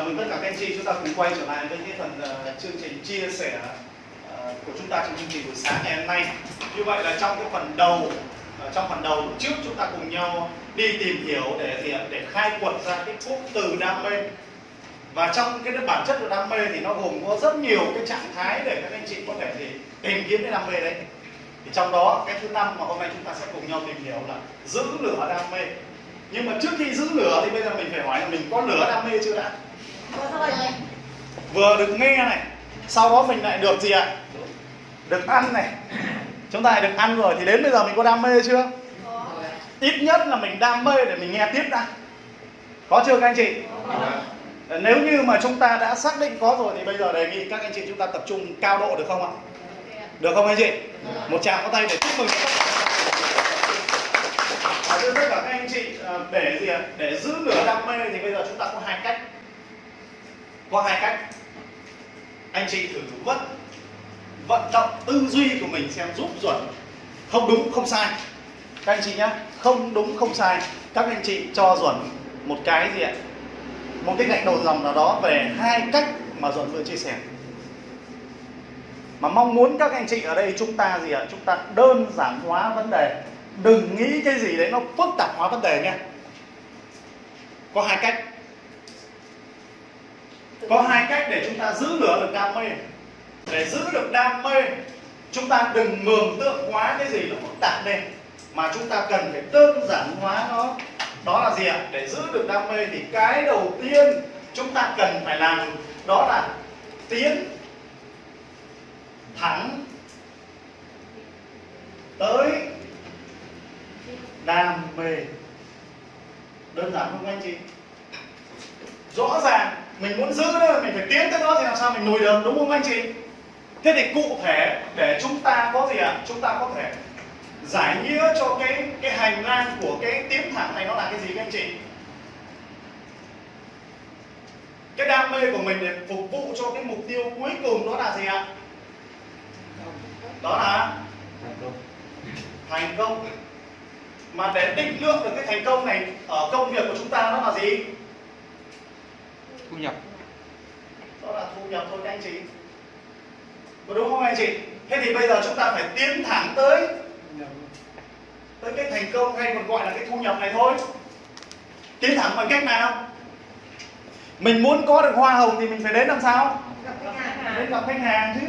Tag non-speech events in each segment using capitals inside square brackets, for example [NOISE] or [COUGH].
chào mừng tất cả các anh chị chúng ta cùng quay trở lại với cái phần uh, chương trình chia sẻ uh, của chúng ta trong chương trình buổi sáng ngày hôm nay. Như vậy là trong cái phần đầu uh, trong phần đầu trước chúng ta cùng nhau đi tìm hiểu để gì để khai quật ra cái cụm từ đam mê. Và trong cái bản chất của đam mê thì nó gồm có rất nhiều cái trạng thái để các anh chị có thể thì tìm kiếm cái đam mê đấy. Thì trong đó cái thứ năm mà hôm nay chúng ta sẽ cùng nhau tìm hiểu là giữ lửa đam mê nhưng mà trước khi giữ lửa thì bây giờ mình phải hỏi là mình có lửa đam mê chưa đã vừa được nghe này sau đó mình lại được gì ạ? Được ăn này. Chúng ta lại được ăn rồi thì đến bây giờ mình có đam mê chưa? Ít nhất là mình đam mê để mình nghe tiếp đã. Có chưa các anh chị? Nếu như mà chúng ta đã xác định có rồi thì bây giờ đề nghị các anh chị chúng ta tập trung cao độ được không ạ? Được không anh chị? Một tràng có tay để chúc mừng thưa tất cả các anh chị ờ, để gì ạ? Để giữ lửa đam mê thì bây giờ chúng ta có hai cách có hai cách. Anh chị thử vận vận động tư duy của mình xem giúp chuẩn không đúng, không sai. Các anh chị nhé không đúng, không sai. Các anh chị cho chuẩn một cái gì ạ? Một cái gạch đầu dòng nào đó về hai cách mà duẩn vừa chia sẻ. Mà mong muốn các anh chị ở đây chúng ta gì ạ? Chúng ta đơn giản hóa vấn đề. Đừng nghĩ cái gì đấy nó phức tạp hóa vấn đề nha có hai cách có hai cách để chúng ta giữ lửa được đam mê. Để giữ được đam mê, chúng ta đừng mường tượng quá cái gì nó phức tạp lên, mà chúng ta cần phải đơn giản hóa nó. Đó là gì ạ? Để giữ được đam mê thì cái đầu tiên chúng ta cần phải làm đó là tiến thẳng tới đam mê. Đơn giản không anh chị? Rõ ràng mình muốn giữ đó mình phải tiến tới đó thì làm sao mình nổi được đúng không anh chị? Thế thì cụ thể để chúng ta có gì ạ? À? chúng ta có thể giải nghĩa cho cái cái hành lang của cái tiến thẳng này nó là cái gì các anh chị? Cái đam mê của mình để phục vụ cho cái mục tiêu cuối cùng đó là gì ạ? Đó là thành công. Mà để định lượng được cái thành công này ở công việc của chúng ta nó là gì thu nhập. Đó là thu nhập thôi các anh chị. Có đúng không anh chị? Thế thì bây giờ chúng ta phải tiến thẳng tới tới cái thành công hay còn gọi là cái thu nhập này thôi. Tiến thẳng bằng cách nào? Mình muốn có được hoa hồng thì mình phải đến làm sao? Đến gặp khách hàng chứ.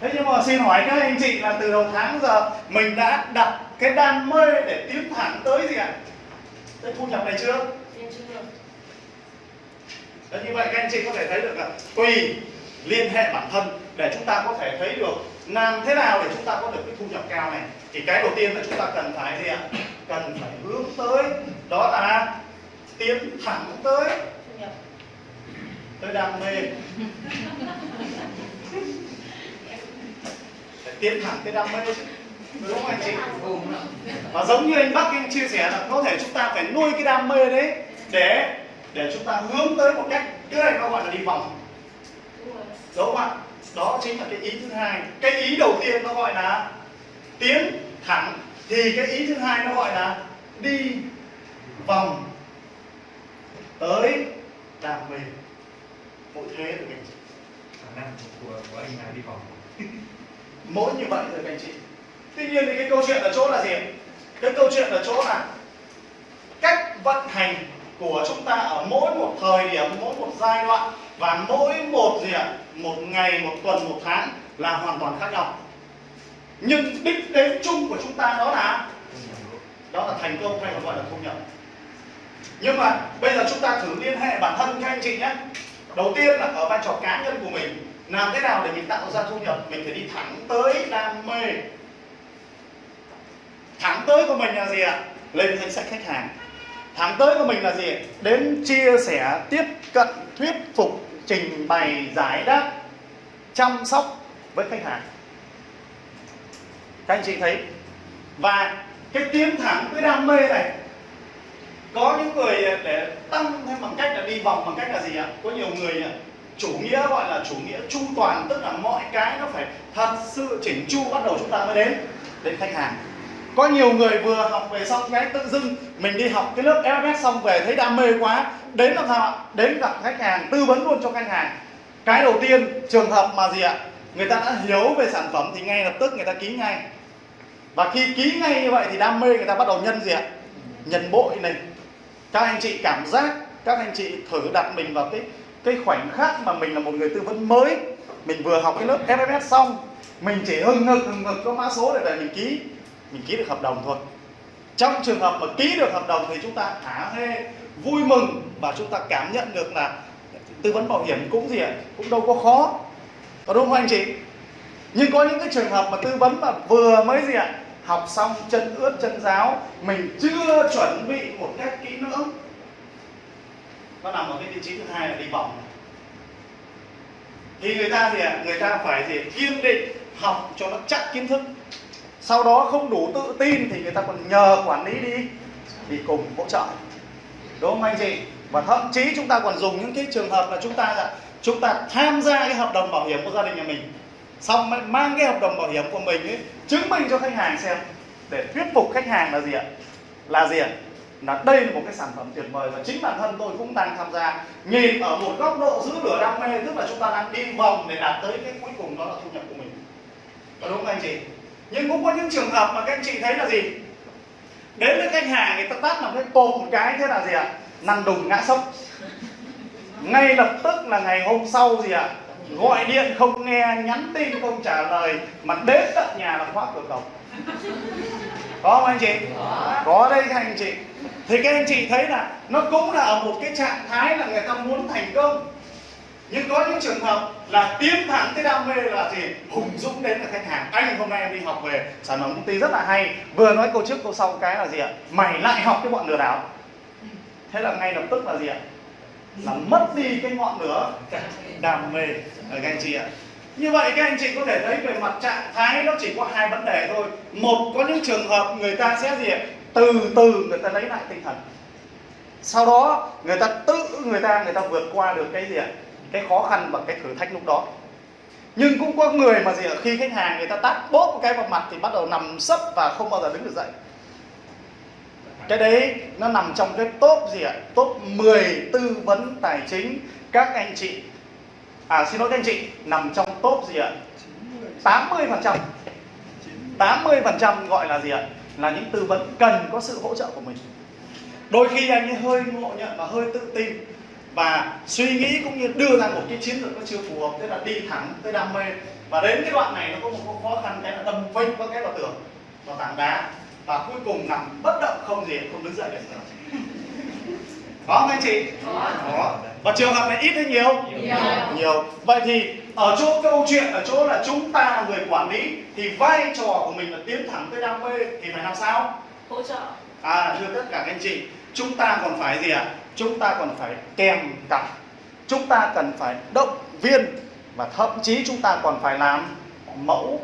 Thế nhưng mà xin hỏi các anh chị là từ đầu tháng giờ mình đã đặt cái đam mê để tiến thẳng tới gì ạ? Tới thu nhập này chưa Đấy, như vậy các anh chị có thể thấy được là tùy liên hệ bản thân để chúng ta có thể thấy được làm thế nào để chúng ta có được cái thu nhập cao này. Thì cái đầu tiên là chúng ta cần phải gì ạ? Cần phải hướng tới đó là tiến thẳng tới tới đam mê. [LAUGHS] Phải tiến thẳng tới đam mê đúng không anh chị? Và giống như anh Bắc anh chia sẻ là có thể chúng ta phải nuôi cái đam mê đấy để để chúng ta hướng tới một cách cái này nó gọi là đi vòng. Đúng không ạ? Đó chính là cái ý thứ hai. Cái ý đầu tiên nó gọi là tiến thẳng thì cái ý thứ hai nó gọi là đi vòng tới đam mê. Mỗi thế được anh chị khả năng của, của anh là đi vòng. [LAUGHS] Mỗi như vậy rồi các anh chị. Tuy nhiên thì cái câu chuyện ở chỗ là gì cái câu chuyện ở chỗ là cách vận hành của chúng ta ở mỗi một thời điểm, mỗi một giai đoạn và mỗi một gì ạ? Một ngày, một tuần, một tháng là hoàn toàn khác nhau. Nhưng đích đến chung của chúng ta đó là đó là thành công hay còn gọi là thu nhập. Nhưng mà bây giờ chúng ta thử liên hệ bản thân các anh chị nhé. Đầu tiên là ở vai trò cá nhân của mình, làm thế nào để mình tạo ra thu nhập? Mình phải đi thẳng tới đam mê. Thẳng tới của mình là gì ạ? Lên danh sách khách hàng tháng tới của mình là gì? Đến chia sẻ, tiếp cận, thuyết phục, trình bày, giải đáp, chăm sóc với khách hàng. Các anh chị thấy? Và cái tiến thẳng cái đam mê này, có những người à, để tăng thêm bằng cách là đi vòng bằng cách là gì ạ? Có nhiều người à, chủ nghĩa gọi là chủ nghĩa chu toàn, tức là mọi cái nó phải thật sự chỉnh chu bắt đầu chúng ta mới đến đến khách hàng có nhiều người vừa học về xong cái tự dưng, mình đi học cái lớp FFS xong về thấy đam mê quá. Đến làm sao ạ đến gặp khách hàng, tư vấn luôn cho khách hàng. Cái đầu tiên, trường hợp mà gì ạ? Người ta đã hiểu về sản phẩm thì ngay lập tức người ta ký ngay. Và khi ký ngay như vậy thì đam mê người ta bắt đầu nhân gì ạ? Nhân bội này. Các anh chị cảm giác, các anh chị thử đặt mình vào cái cái khoảnh khắc mà mình là một người tư vấn mới. Mình vừa học cái lớp FFS xong, mình chỉ hưng hực hưng hực có mã số để về mình ký mình ký được hợp đồng thôi. Trong trường hợp mà ký được hợp đồng thì chúng ta hả hê, vui mừng và chúng ta cảm nhận được là tư vấn bảo hiểm cũng gì ạ, cũng đâu có khó. Có đúng không anh chị? Nhưng có những cái trường hợp mà tư vấn mà vừa mới gì ạ, học xong chân ướt, chân giáo mình chưa chuẩn bị một cách kỹ lưỡng. Nó nằm ở cái vị trí thứ hai là đi vòng. Thì người ta gì ạ, người ta phải gì, kiên định học cho nó chắc kiến thức sau đó không đủ tự tin thì người ta còn nhờ quản lý đi đi cùng hỗ trợ. Đúng không anh chị? Và thậm chí chúng ta còn dùng những cái trường hợp là chúng ta là, chúng ta tham gia cái hợp đồng bảo hiểm của gia đình nhà mình. Xong mang cái hợp đồng bảo hiểm của mình ấy, chứng minh cho khách hàng xem để thuyết phục khách hàng là gì ạ? Là gì ạ? Là đây là một cái sản phẩm tuyệt vời và chính bản thân tôi cũng đang tham gia. Nhìn ở một góc độ giữ lửa đam mê, tức là chúng ta đang đi vòng để đạt tới cái cuối cùng đó là thu nhập của mình. Có đúng không anh chị? Nhưng cũng có những trường hợp mà các anh chị thấy là gì? Đến với khách hàng người ta tắt làm cái cột một cái thế là gì ạ? Nằm đùng ngã sốc ngay lập tức là ngày hôm sau gì ạ? Gọi điện không nghe, nhắn tin không trả lời, mà đến tận nhà là khóa cửa cổng. Có không anh chị? Có đây các anh chị. Thì các anh chị thấy là nó cũng là ở một cái trạng thái là người ta muốn thành công nhưng có những trường hợp là tiến thẳng tới đam mê là gì? Hùng dũng đến là khách hàng. Anh hôm nay em đi học về. Sản phẩm công ty rất là hay. Vừa nói câu trước câu sau cái là gì ạ? Mày lại học cái bọn lừa đảo. Thế là ngay lập tức là gì ạ? Là mất đi cái ngọn lửa đam mê. Ờ, các anh chị ạ. Như vậy các anh chị có thể thấy về mặt trạng thái nó chỉ có hai vấn đề thôi. Một, có những trường hợp người ta sẽ gì ạ? Từ từ người ta lấy lại tinh thần. Sau đó người ta tự, người ta người ta vượt qua được cái gì ạ? Cái khó khăn và cái thử thách lúc đó. Nhưng cũng có người mà gì ạ, khi khách hàng người ta tát bốp cái vào mặt thì bắt đầu nằm sấp và không bao giờ đứng được dậy. Cái đấy nó nằm trong cái top gì ạ, top 10 tư vấn tài chính các anh chị. À xin lỗi các anh chị, nằm trong top gì ạ? 80 phần trăm. 80 phần trăm gọi là gì ạ? Là những tư vấn cần có sự hỗ trợ của mình. Đôi khi anh ấy hơi ngộ nhận và hơi tự tin và suy nghĩ cũng như đưa ra một cái chiến lược nó chưa phù hợp thế là đi thẳng tới đam mê. Và đến cái đoạn này nó có một khó khăn cái là đâm phanh có cái vào tường vào tảng đá. Và cuối cùng nằm bất động không gì không đứng dậy được. Nữa [LAUGHS] có không anh chị? Có. Và trường hợp này ít hay nhiều? Nhiều. nhiều. Vậy thì ở chỗ câu chuyện ở chỗ là chúng ta là người quản lý thì vai trò của mình là tiến thẳng tới đam mê thì phải làm sao? Hỗ trợ. À thưa tất cả các anh chị, chúng ta còn phải gì ạ? Chúng ta còn phải kèm cặp, chúng ta cần phải động viên và thậm chí chúng ta còn phải làm mẫu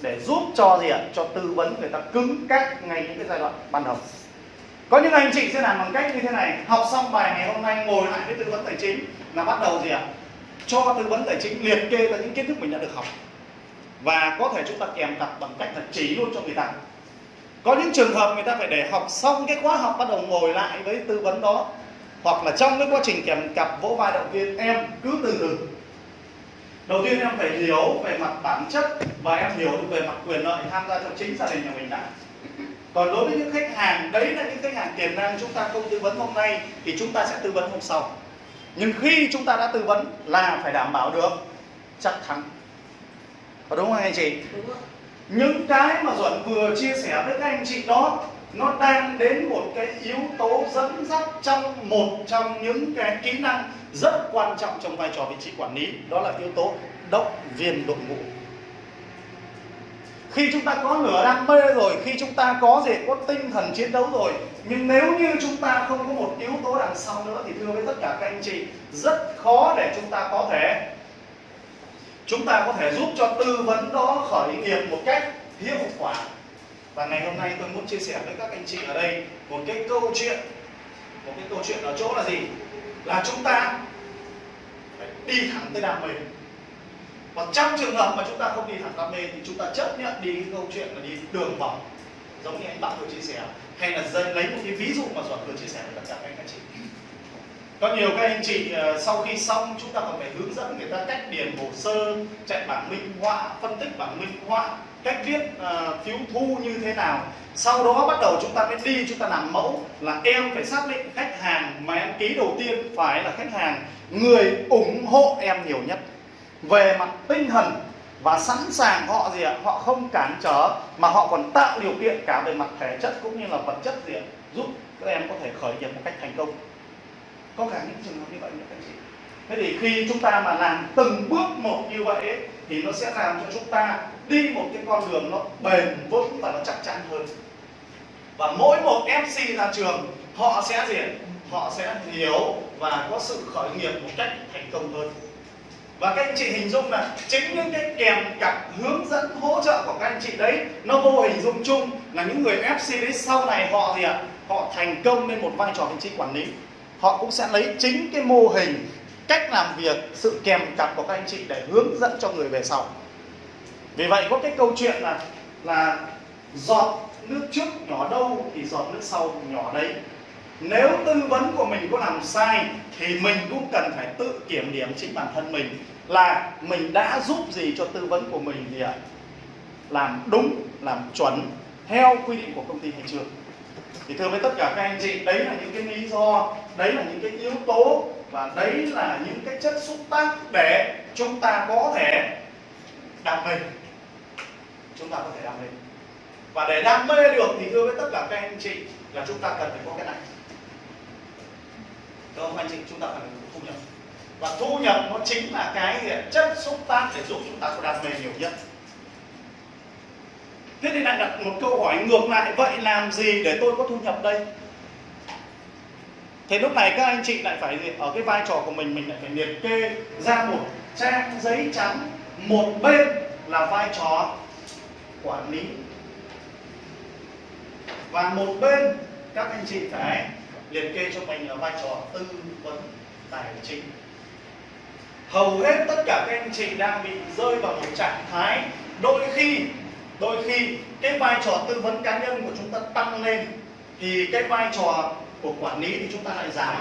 để giúp cho gì ạ? Cho tư vấn người ta cứng cáp ngay những cái giai đoạn ban đầu. Có những anh chị sẽ làm bằng cách như thế này, học xong bài ngày hôm nay ngồi lại với tư vấn tài chính là bắt đầu gì ạ? Cho tư vấn tài chính liệt kê ra những kiến thức mình đã được học và có thể chúng ta kèm cặp bằng cách là chỉ luôn cho người ta có những trường hợp người ta phải để học xong cái khóa học bắt đầu ngồi lại với tư vấn đó hoặc là trong cái quá trình kèm cặp vỗ vai động viên em cứ từ từ. Đầu tiên em phải hiểu về mặt bản chất và em hiểu được về mặt quyền lợi tham gia cho chính gia đình nhà mình đã. Còn đối với những khách hàng đấy là những khách hàng tiềm năng chúng ta không tư vấn hôm nay thì chúng ta sẽ tư vấn hôm sau. Nhưng khi chúng ta đã tư vấn là phải đảm bảo được chắc thắng. Có đúng không anh chị? Những cái mà Duẩn vừa chia sẻ với các anh chị đó nó đang đến một cái yếu tố dẫn dắt trong một trong những cái kỹ năng rất quan trọng trong vai trò vị trí quản lý. Đó là yếu tố động viên đội ngũ. Khi chúng ta có lửa đam mê rồi, khi chúng ta có gì, có tinh thần chiến đấu rồi, nhưng nếu như chúng ta không có một yếu tố đằng sau nữa thì thưa với tất cả các anh chị, rất khó để chúng ta có thể, chúng ta có thể giúp cho tư vấn đó khởi nghiệp một cách hiệu quả và ngày hôm nay tôi muốn chia sẻ với các anh chị ở đây một cái câu chuyện. Một cái câu chuyện ở chỗ là gì? Là chúng ta phải đi thẳng tới đam mê. Và trong trường hợp mà chúng ta không đi thẳng đam mê thì chúng ta chấp nhận đi cái câu chuyện là đi đường vòng. Giống như anh bạn vừa chia sẻ. Hay là lấy một cái ví dụ mà giọt vừa chia sẻ với tất cả các anh chị. Có nhiều các anh chị ờ, sau khi xong chúng ta còn phải hướng dẫn người ta cách điền hồ sơ, chạy bảng minh họa, phân tích bảng minh họa cách viết uh, phiếu thu như thế nào. Sau đó bắt đầu chúng ta mới đi chúng ta làm mẫu là em phải xác định khách hàng mà em ký đầu tiên phải là khách hàng người ủng hộ em nhiều nhất. Về mặt tinh thần và sẵn sàng họ gì ạ? Họ không cản trở mà họ còn tạo điều kiện cả về mặt thể chất cũng như là vật chất gì ạ? Giúp các em có thể khởi nghiệp một cách thành công. Có cả những trường hợp như vậy nữa các chị. Thế thì khi chúng ta mà làm từng bước một như vậy ấy, thì nó sẽ làm cho chúng ta đi một cái con đường nó bền vững và nó chắc chắn hơn. Và mỗi một MC ra trường, họ sẽ gì họ sẽ hiểu và có sự khởi nghiệp một cách thành công hơn. Và các anh chị hình dung là chính những cái kèm cặp hướng dẫn hỗ trợ của các anh chị đấy, nó vô hình dung chung là những người FC đấy sau này họ gì ạ? Họ thành công lên một vai trò vị trí quản lý. Họ cũng sẽ lấy chính cái mô hình, cách làm việc, sự kèm cặp của các anh chị để hướng dẫn cho người về sau vì vậy có cái câu chuyện là là giọt nước trước nhỏ đâu thì giọt nước sau nhỏ đấy. Nếu tư vấn của mình có làm sai thì mình cũng cần phải tự kiểm điểm chính bản thân mình là mình đã giúp gì cho tư vấn của mình thì ạ? Làm đúng, làm chuẩn, theo quy định của công ty hay chưa? Thì thưa với tất cả các anh chị, đấy là những cái lý do, đấy là những cái yếu tố và đấy là những cái chất xúc tác để chúng ta có thể đạt mình chúng ta có thể đam mê và để đam mê được thì thưa với tất cả các anh chị là chúng ta cần phải có cái này. Đúng không anh chị, chúng ta cần thu nhập. Và thu nhập nó chính là cái gì? chất xúc tác để giúp chúng ta có đam mê nhiều nhất. Thế thì lại đặt một câu hỏi ngược lại, vậy làm gì để tôi có thu nhập đây? Thì lúc này các anh chị lại phải ở cái vai trò của mình mình lại phải liệt kê ra một trang giấy trắng. Một bên là vai trò quản lý. Và một bên, các anh chị phải liệt kê cho mình là vai trò tư vấn tài chính. Hầu hết tất cả các anh chị đang bị rơi vào một trạng thái, đôi khi đôi khi cái vai trò tư vấn cá nhân của chúng ta tăng lên, thì cái vai trò của quản lý thì chúng ta lại giảm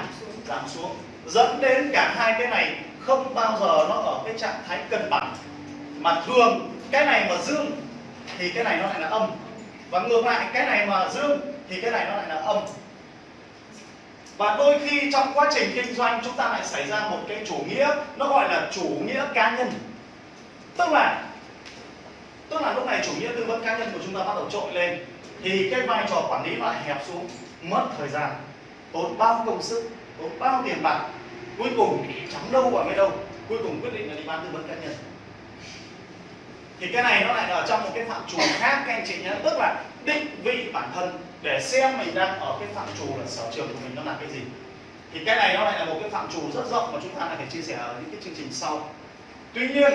giảm xuống. Dẫn đến cả hai cái này không bao giờ nó ở cái trạng thái cân bằng. Mà thường, cái này mà dương thì cái này nó lại là âm. Và ngược lại, cái này mà dương thì cái này nó lại là âm. Và đôi khi trong quá trình kinh doanh chúng ta lại xảy ra một cái chủ nghĩa, nó gọi là chủ nghĩa cá nhân. Tức là tức là lúc này chủ nghĩa tư vấn cá nhân của chúng ta bắt đầu trội lên, thì cái vai trò quản lý lại hẹp xuống, mất thời gian, tốn bao công sức, tốn bao tiền bạc, cuối cùng chẳng đâu vào mấy đâu, cuối cùng quyết định là đi bán tư vấn cá nhân thì cái này nó lại ở trong một cái phạm trù khác, các anh chị nhé. Tức là định vị bản thân để xem mình đang ở cái phạm trù là sở trường của mình nó là cái gì. Thì cái này nó lại là một cái phạm trù rất rộng mà chúng ta lại phải chia sẻ ở những cái chương trình sau. Tuy nhiên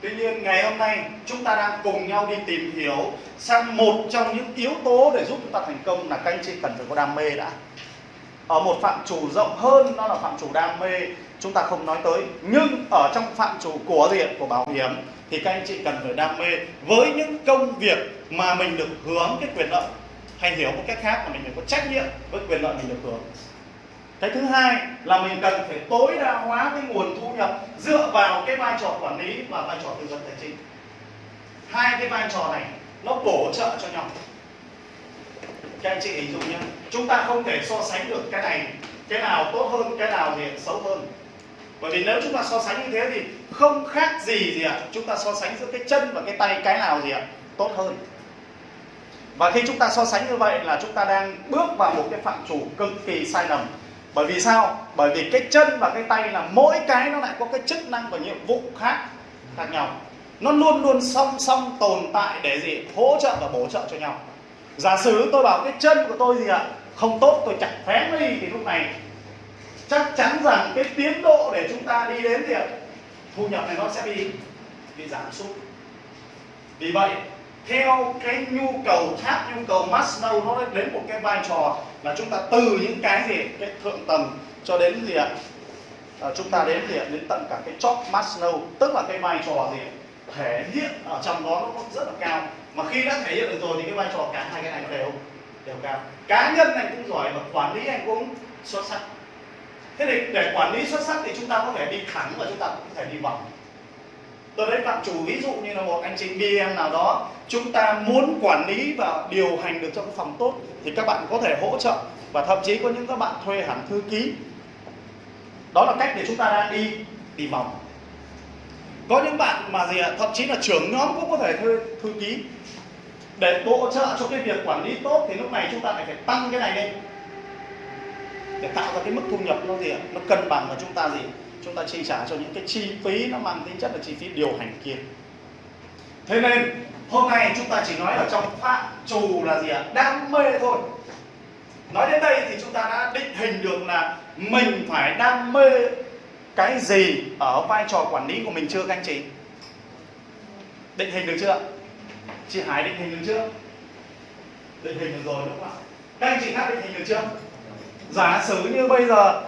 tuy nhiên ngày hôm nay chúng ta đang cùng nhau đi tìm hiểu sang một trong những yếu tố để giúp chúng ta thành công là các anh chị cần phải có đam mê đã. Ở một phạm trù rộng hơn, đó là phạm trù đam mê chúng ta không nói tới, nhưng ở trong phạm trù của diện của bảo hiểm thì các anh chị cần phải đam mê với những công việc mà mình được hướng cái quyền lợi. Hay hiểu một cách khác là mình phải có trách nhiệm với quyền lợi mình được hưởng. Cái thứ hai là mình cần phải tối đa hóa cái nguồn thu nhập dựa vào cái vai trò quản lý và vai trò tư vấn tài chính. Hai cái vai trò này nó bổ trợ cho nhau. Các anh chị hình dung nhé, chúng ta không thể so sánh được cái này, cái nào tốt hơn, cái nào thì xấu hơn bởi vì nếu chúng ta so sánh như thế thì không khác gì gì ạ. Chúng ta so sánh giữa cái chân và cái tay cái nào gì ạ? Tốt hơn. Và khi chúng ta so sánh như vậy là chúng ta đang bước vào một cái phạm chủ cực kỳ sai lầm. Bởi vì sao? Bởi vì cái chân và cái tay là mỗi cái nó lại có cái chức năng và nhiệm vụ khác khác nhau. Nó luôn luôn song song tồn tại để gì? Hỗ trợ và bổ trợ cho nhau. Giả sử tôi bảo cái chân của tôi gì ạ? Không tốt, tôi chặt phém đi thì lúc này chắc chắn rằng cái tiến độ để chúng ta đi đến thì thu nhập này nó sẽ bị bị giảm sút. Vì vậy theo cái nhu cầu tháp nhu cầu Maslow nó đến một cái vai trò là chúng ta từ những cái gì cái thượng tầng cho đến gì ạ? À, chúng ta đến gì ạ? Đến tận cả cái chóp Maslow tức là cái vai trò gì thể hiện ở trong đó nó rất là cao. Mà khi đã thể hiện được rồi thì cái vai trò cả hai cái này đều đều cao. Cá nhân anh cũng giỏi và quản lý anh cũng xuất sắc thế thì để quản lý xuất sắc thì chúng ta có thể đi thẳng và chúng ta cũng có thể đi vòng. Tôi lấy phạm chủ ví dụ như là một anh chị BM nào đó, chúng ta muốn quản lý và điều hành được cho cái phòng tốt thì các bạn có thể hỗ trợ. Và thậm chí có những các bạn thuê hẳn thư ký. Đó là cách để chúng ta đang đi đi vòng. Có những bạn mà gì ạ, thậm chí là trưởng nhóm cũng có thể thuê thư ký. Để hỗ trợ cho cái việc quản lý tốt thì lúc này chúng ta lại phải tăng cái này lên để tạo ra cái mức thu nhập nó gì ạ? Nó cân bằng và chúng ta gì? Chúng ta chi trả cho những cái chi phí nó mang tính chất là chi phí điều hành kia. Thế nên, hôm nay chúng ta chỉ nói ở trong phạm trù là gì ạ? Đam mê thôi. Nói đến đây thì chúng ta đã định hình được là mình phải đam mê cái gì ở vai trò quản lý của mình chưa, các anh chị? Định hình được chưa? Chị Hải định hình được chưa? Định hình được rồi, đúng không ạ? Các anh chị khác định hình được chưa? Giả sử như bây giờ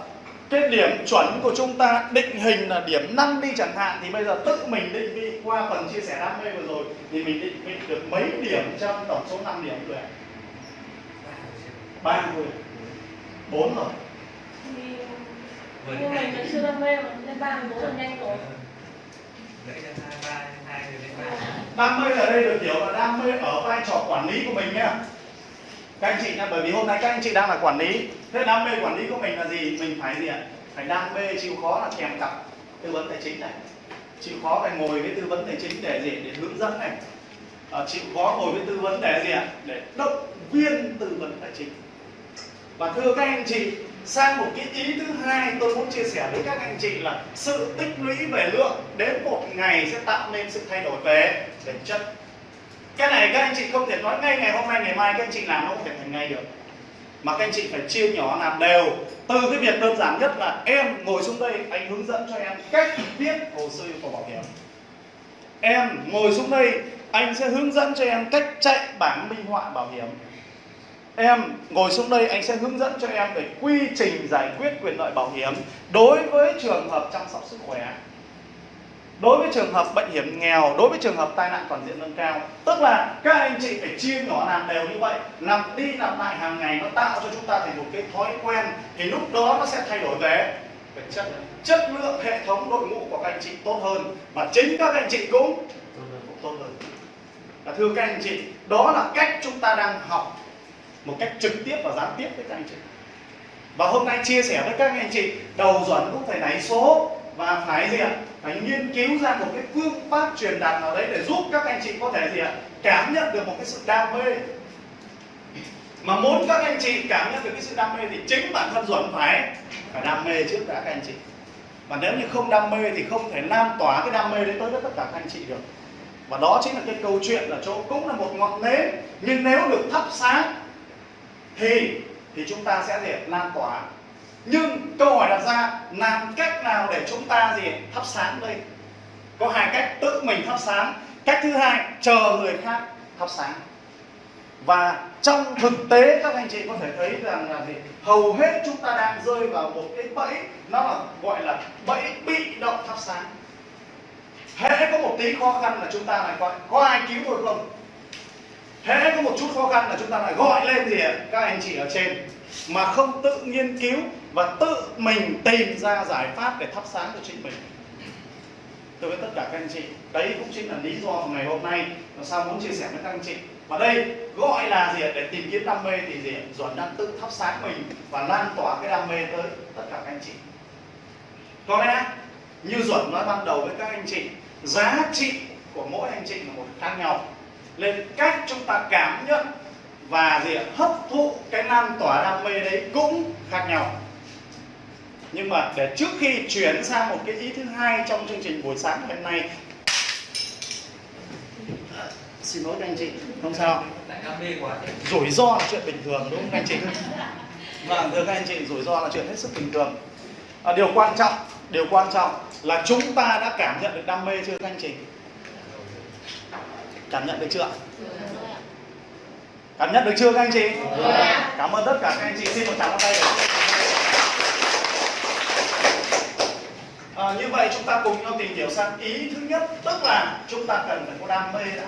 cái điểm chuẩn của chúng ta định hình là điểm 5 đi chẳng hạn thì bây giờ tự mình định vị qua phần chia sẻ đam mê vừa rồi thì mình định vị được mấy điểm trong tổng số 5 điểm rồi ba thôi bốn rồi. Nhưng mình vẫn chưa đam mê mà lên ba mươi bốn là nhanh rồi. Rồi đam mê ở đây được hiểu là đam mê ở vai trò quản lý của mình nhá các anh chị nha bởi vì hôm nay các anh chị đang là quản lý. Thế đam mê quản lý của mình là gì? Mình phải gì ạ? Phải đam mê chịu khó là kèm cặp tư vấn tài chính này. Chịu khó phải ngồi với tư vấn tài chính để gì? Để hướng dẫn này. À, chịu khó ngồi với tư vấn để gì ạ? Để động viên tư vấn tài chính. Và thưa các anh chị sang một cái ý thứ hai tôi muốn chia sẻ với các anh chị là sự tích lũy về lượng đến một ngày sẽ tạo nên sự thay đổi về về chất cái này các anh chị không thể nói ngay ngày hôm nay, ngày mai các anh chị làm nó không thể thành ngay được. Mà các anh chị phải chia nhỏ làm đều. Từ cái việc đơn giản nhất là em ngồi xuống đây, anh hướng dẫn cho em cách viết hồ sơ yêu cầu bảo hiểm. Em ngồi xuống đây, anh sẽ hướng dẫn cho em cách chạy bảng minh họa bảo hiểm. Em ngồi xuống đây, anh sẽ hướng dẫn cho em về quy trình giải quyết quyền lợi bảo hiểm đối với trường hợp chăm sóc sức khỏe đối với trường hợp bệnh hiểm nghèo đối với trường hợp tai nạn toàn diện nâng cao tức là các anh chị phải chia nhỏ làm đều như vậy làm đi làm lại hàng ngày nó tạo cho chúng ta thành một cái thói quen thì lúc đó nó sẽ thay đổi về. Về chất chất lượng hệ thống đội ngũ của các anh chị tốt hơn và chính các anh chị cũng tốt hơn. và thưa các anh chị đó là cách chúng ta đang học một cách trực tiếp và gián tiếp với các anh chị. Và hôm nay chia sẻ với các anh chị đầu dẫn cũng phải nảy số và phải gì ạ? Phải nghiên cứu ra một cái phương pháp truyền đạt nào đấy để giúp các anh chị có thể gì ạ? Cảm nhận được một cái sự đam mê. Mà muốn các anh chị cảm nhận được cái sự đam mê thì chính bản thân duẩn phải phải đam mê trước đã các anh chị. Và nếu như không đam mê thì không thể lan tỏa cái đam mê đấy tới tất cả các anh chị được. Và đó chính là cái câu chuyện là chỗ cũng là một ngọn nến, nhưng nếu được thắp sáng thì thì chúng ta sẽ gì lan tỏa nhưng câu hỏi đặt ra, làm cách nào để chúng ta gì, thắp sáng đây? Có hai cách, tự mình thắp sáng. Cách thứ hai, chờ người khác thắp sáng. Và trong thực tế, các anh chị có thể thấy rằng là gì? Hầu hết chúng ta đang rơi vào một cái bẫy, nó là gọi là bẫy bị động thắp sáng. Hễ có một tí khó khăn là chúng ta lại gọi, có ai cứu tôi không? Hễ có một chút khó khăn là chúng ta lại gọi lên gì các anh chị ở trên mà không tự nghiên cứu và tự mình tìm ra giải pháp để thắp sáng cho chính mình. Tôi với tất cả các anh chị, đấy cũng chính là lý do ngày hôm nay làm sao muốn chia sẻ với các anh chị. Và đây gọi là gì để tìm kiếm đam mê thì gì ạ? Duẩn đang tự thắp sáng mình và lan tỏa cái đam mê tới tất cả các anh chị. Có lẽ như Duẩn nói ban đầu với các anh chị, giá trị của mỗi anh chị là một khác nhau. Nên cách chúng ta cảm nhận và gì ạ? hấp thụ cái lan tỏa đam mê đấy cũng khác nhau. Nhưng mà để trước khi chuyển sang một cái ý thứ hai trong chương trình buổi sáng hôm nay. Xin lỗi các anh chị không sao. Rủi ro là chuyện bình thường đúng không các anh chị? [LAUGHS] Vâng thưa các anh chị rủi ro là chuyện hết sức bình thường. À, điều quan trọng điều quan trọng là chúng ta đã cảm nhận được đam mê chưa các anh chị? Cảm nhận được chưa? Cảm nhận được chưa các anh chị? Cảm ơn tất cả các anh chị. Xin một tràng pháo tay. À, như vậy chúng ta cùng nhau tìm hiểu sang ý thứ nhất tức là chúng ta cần phải có đam mê đã.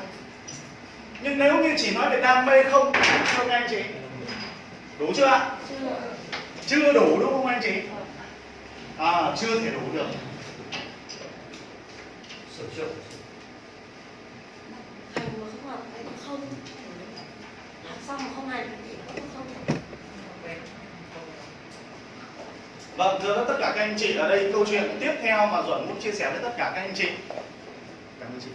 Nhưng nếu như chỉ nói về đam mê không đủ chưa các anh chị đủ chưa ạ? Chưa đủ đúng không anh chị? À, chưa thể đủ được sửa chữa hành mà không học cái không học xong mà không hành thì cũng không Vâng, thưa tất cả các anh chị ở đây câu chuyện tiếp theo mà Duẩn muốn chia sẻ với tất cả các anh chị. Cảm ơn chị.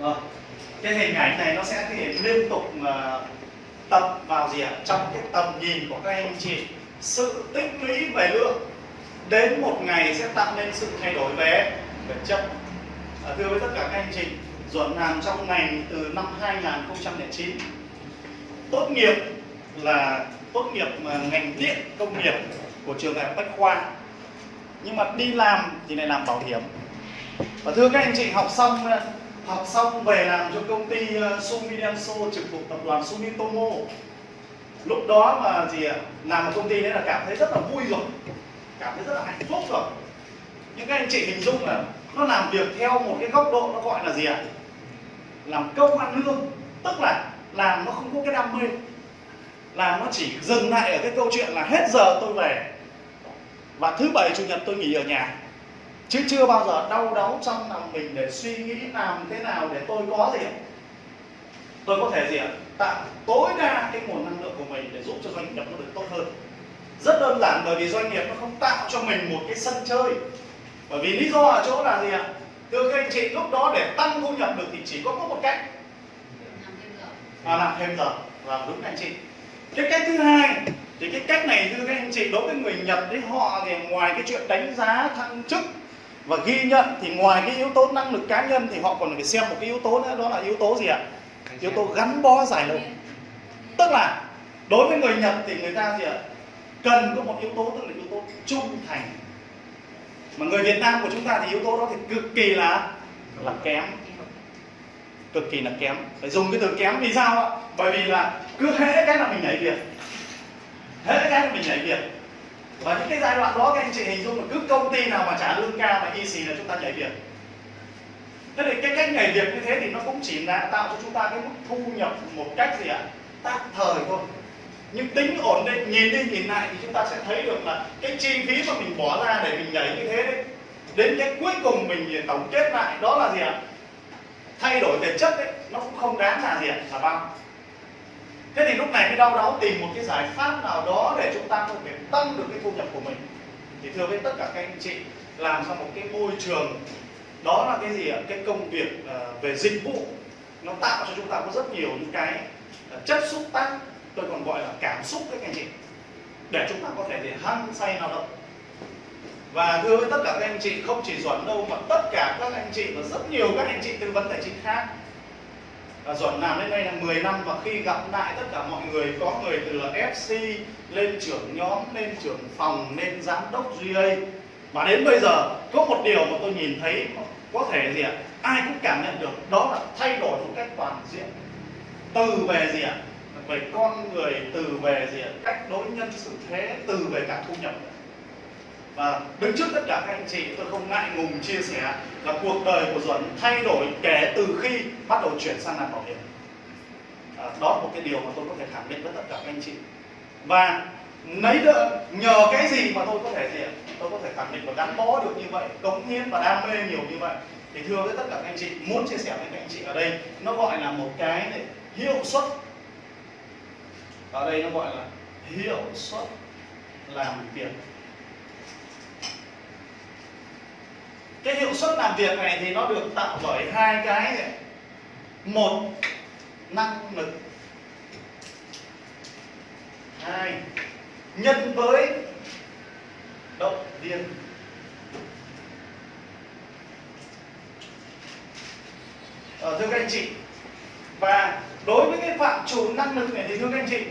Rồi, cái hình ảnh này nó sẽ thể liên tục ờ, tập vào gì ạ? Trong cái tầm nhìn của các anh chị sự tích lũy về lượng đến một ngày sẽ tạo nên sự thay đổi về vật chất. À, thưa với tất cả các anh chị, Duẩn làm trong ngành từ năm 2009 tốt nghiệp là tốt nghiệp mà ngành điện công nghiệp của trường đại học Bách Khoa. Nhưng mà đi làm thì lại làm bảo hiểm. Và thưa các anh chị học xong học xong về làm cho công ty ờ, Sumitomo Sumidenso trực thuộc tập đoàn Sumitomo lúc đó mà gì à, làm ở công ty đấy là cảm thấy rất là vui rồi cảm thấy rất là hạnh phúc rồi. Nhưng các anh chị hình dung là nó làm việc theo một cái góc độ nó gọi là gì ạ? Làm công ăn lương, tức là làm nó không có cái đam mê. Làm nó chỉ dừng lại ở cái câu chuyện là hết giờ tôi về. Và thứ bảy, chủ nhật tôi nghỉ ở nhà. Chứ chưa bao giờ đau đáu trong lòng mình để suy nghĩ làm thế nào để tôi có gì tôi có thể gì ạ? Tạo tối đa cái nguồn năng lượng của mình để giúp cho doanh nghiệp nó được tốt hơn rất đơn giản bởi vì doanh nghiệp nó không tạo cho mình một cái sân chơi. Bởi vì lý do ở chỗ là gì ạ? Thưa các anh chị lúc đó để tăng thu nhập được thì chỉ có một cách. À, làm thêm giờ. Làm đúng anh chị. Cái cách thứ hai thì cái cách này thưa các anh chị đối với người Nhật đấy họ thì ngoài cái chuyện đánh giá thăng chức và ghi nhận thì ngoài cái yếu tố năng lực cá nhân thì họ còn phải xem một cái yếu tố nữa đó là yếu tố gì ạ? Yếu tố gắn bó dài lâu tức là đối với người Nhật thì người ta gì ạ? Cần có một yếu tố tức là yếu tố trung thành. Mà người Việt Nam của chúng ta thì yếu tố đó thì cực kỳ là là kém. Cực kỳ là kém. Phải dùng cái từ kém vì sao ạ? Bởi vì là cứ hễ cái là mình nhảy việc. Hễ cái là mình nhảy việc. Và những cái giai đoạn đó các anh chị hình dung là cứ công ty nào mà trả lương cao mà y xì là chúng ta nhảy việc. Thế thì cái cách nhảy việc như thế thì nó cũng chỉ là tạo cho chúng ta cái mức thu nhập một cách gì ạ? Tạm thời thôi nhưng tính ổn định, nhìn đi nhìn lại thì chúng ta sẽ thấy được là cái chi phí mà mình bỏ ra để mình nhảy như thế đấy, đến cái cuối cùng mình tổng kết lại, đó là gì ạ? Thay đổi về chất đấy, nó cũng không đáng là gì ạ? Là bao. Thế thì lúc này mới đau đáu tìm một cái giải pháp nào đó để chúng ta có thể tăng được cái thu nhập của mình. Thì thưa với tất cả các anh chị, làm trong một cái môi trường, đó là cái gì ạ? Cái công việc ờ, về dịch vụ, nó tạo cho chúng ta có rất nhiều những cái ờ, chất xúc tác tôi còn gọi là cảm xúc đấy các anh chị. Để chúng ta có thể để hăng say lao động. Và thưa với tất cả các anh chị, không chỉ Duẩn đâu, mà tất cả các anh chị và rất nhiều các anh chị tư vấn tài chính khác. Và Duẩn làm đến đây là 10 năm, và khi gặp lại tất cả mọi người, có người từ là FC lên trưởng nhóm, lên trưởng phòng, lên giám đốc GA và đến bây giờ, có một điều mà tôi nhìn thấy có thể gì ạ? Ai cũng cảm nhận được, đó là thay đổi một cách toàn diện. Từ về gì ạ? Về con người từ về gì cách đối nhân xử thế từ về cả thu nhập. Và đứng trước tất cả các anh chị tôi không ngại ngùng chia sẻ là cuộc đời của Duẩn thay đổi kể từ khi bắt đầu chuyển sang làm bảo hiểm. À, đó là một cái điều mà tôi có thể khẳng định với tất cả các anh chị. Và lấy đỡ nhờ cái gì mà tôi có thể gì ạ? Tôi có thể khẳng định và gắn bó được như vậy cống hiến và đam mê nhiều như vậy. Thì thưa với tất cả các anh chị muốn chia sẻ với các anh chị ở đây nó gọi là một cái hiệu suất ở đây nó gọi là hiệu suất làm việc. Cái hiệu suất làm việc này thì nó được tạo bởi hai cái này. một năng lực. Hai nhân với động viên. Ờ, thưa các anh chị và đối với cái phạm trù năng lực này thì thưa các anh chị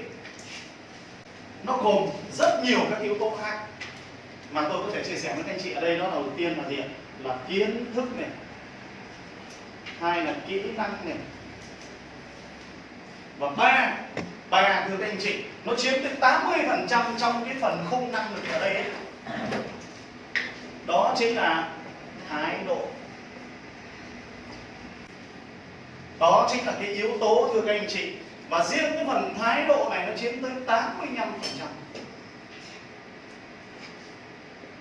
nó gồm rất nhiều các yếu tố khác. Mà tôi có thể chia sẻ với các anh chị ở đây, đó là đầu tiên là gì là kiến thức này. Hai là kỹ năng này. Và ba ba, thưa các anh chị, nó chiếm tới 80 phần trăm trong cái phần khung năng lực ở đây ấy. đó chính là thái độ. Đó chính là cái yếu tố, thưa các anh chị và riêng cái phần thái độ này nó chiếm tới 85 phần trăm.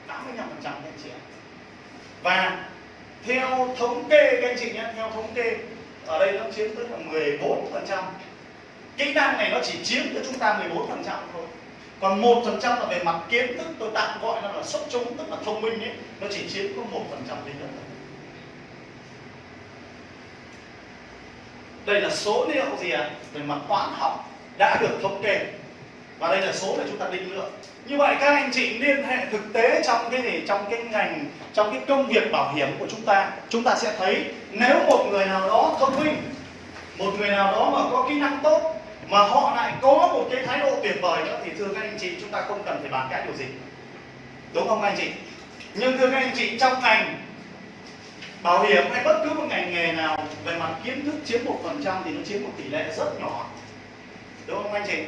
85 phần trăm các anh chị ạ. Và theo thống kê các anh chị nhé, theo thống kê, ở đây nó chiếm tới là 14 phần trăm. Kỹ năng này nó chỉ chiếm cho chúng ta 14 phần trăm thôi. Còn một phần trăm là về mặt kiến thức, tôi tạm gọi nó là xuất chúng, tức là thông minh ấy, nó chỉ chiếm có một phần trăm duy nhất thôi. Đây là số liệu gì ạ? À? về mặt toán học đã được thống kê. Và đây là số để chúng ta định lượng. Như vậy các anh chị liên hệ thực tế trong cái gì? Trong cái ngành, trong cái công việc bảo hiểm của chúng ta. Chúng ta sẽ thấy nếu một người nào đó thông minh, một người nào đó mà có kỹ năng tốt, mà họ lại có một cái thái độ tuyệt vời nữa, thì thưa các anh chị, chúng ta không cần phải bàn cãi điều gì. Đúng không các anh chị? Nhưng thưa các anh chị, trong ngành bảo hiểm hay bất cứ một ngành nghề nào về mặt kiến thức chiếm một phần trăm thì nó chiếm một tỷ lệ rất nhỏ. Đúng không anh chị?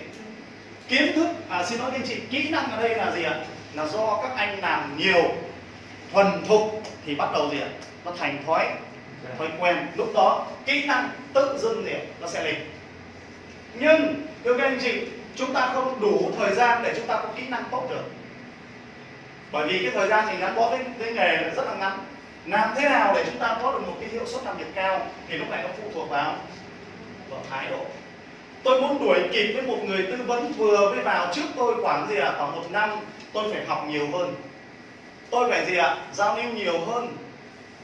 Kiến thức à xin lỗi anh chị kỹ năng ở đây là gì ạ? Là do các anh làm nhiều thuần thục thì bắt đầu gì ạ? Nó thành thói thói quen. Lúc đó kỹ năng tự dưng gì ạ nó sẽ lên. Nhưng thưa các anh chị chúng ta không đủ thời gian để chúng ta có kỹ năng tốt được. Bởi vì cái thời gian thì gắn bó với, với nghề là rất là ngắn làm thế nào để chúng ta có được một cái hiệu suất làm việc cao? Thì lúc này nó phụ thuộc vào vào thái độ. Tôi muốn đuổi kịp với một người tư vấn vừa mới vào trước tôi khoảng gì ạ? À? khoảng một năm, tôi phải học nhiều hơn. Tôi phải gì ạ? À? giao lưu nhiều hơn.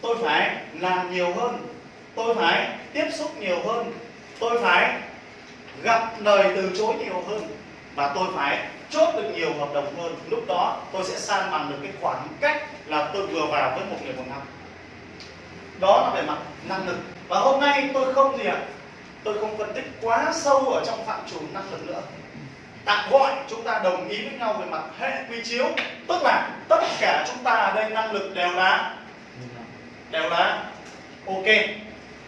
Tôi phải làm nhiều hơn. Tôi phải tiếp xúc nhiều hơn. Tôi phải gặp lời từ chối nhiều hơn. Và tôi phải chốt được nhiều hợp đồng hơn. Lúc đó tôi sẽ san bằng được cái khoảng cách là tôi vừa vào với một người một năm đó là về mặt năng lực. Và hôm nay tôi không gì ạ? Tôi không phân tích quá sâu ở trong phạm trù năng lực nữa. Tạm gọi chúng ta đồng ý với nhau về mặt hệ quy chiếu. Tức là tất cả chúng ta ở đây năng lực đều là đều là ok.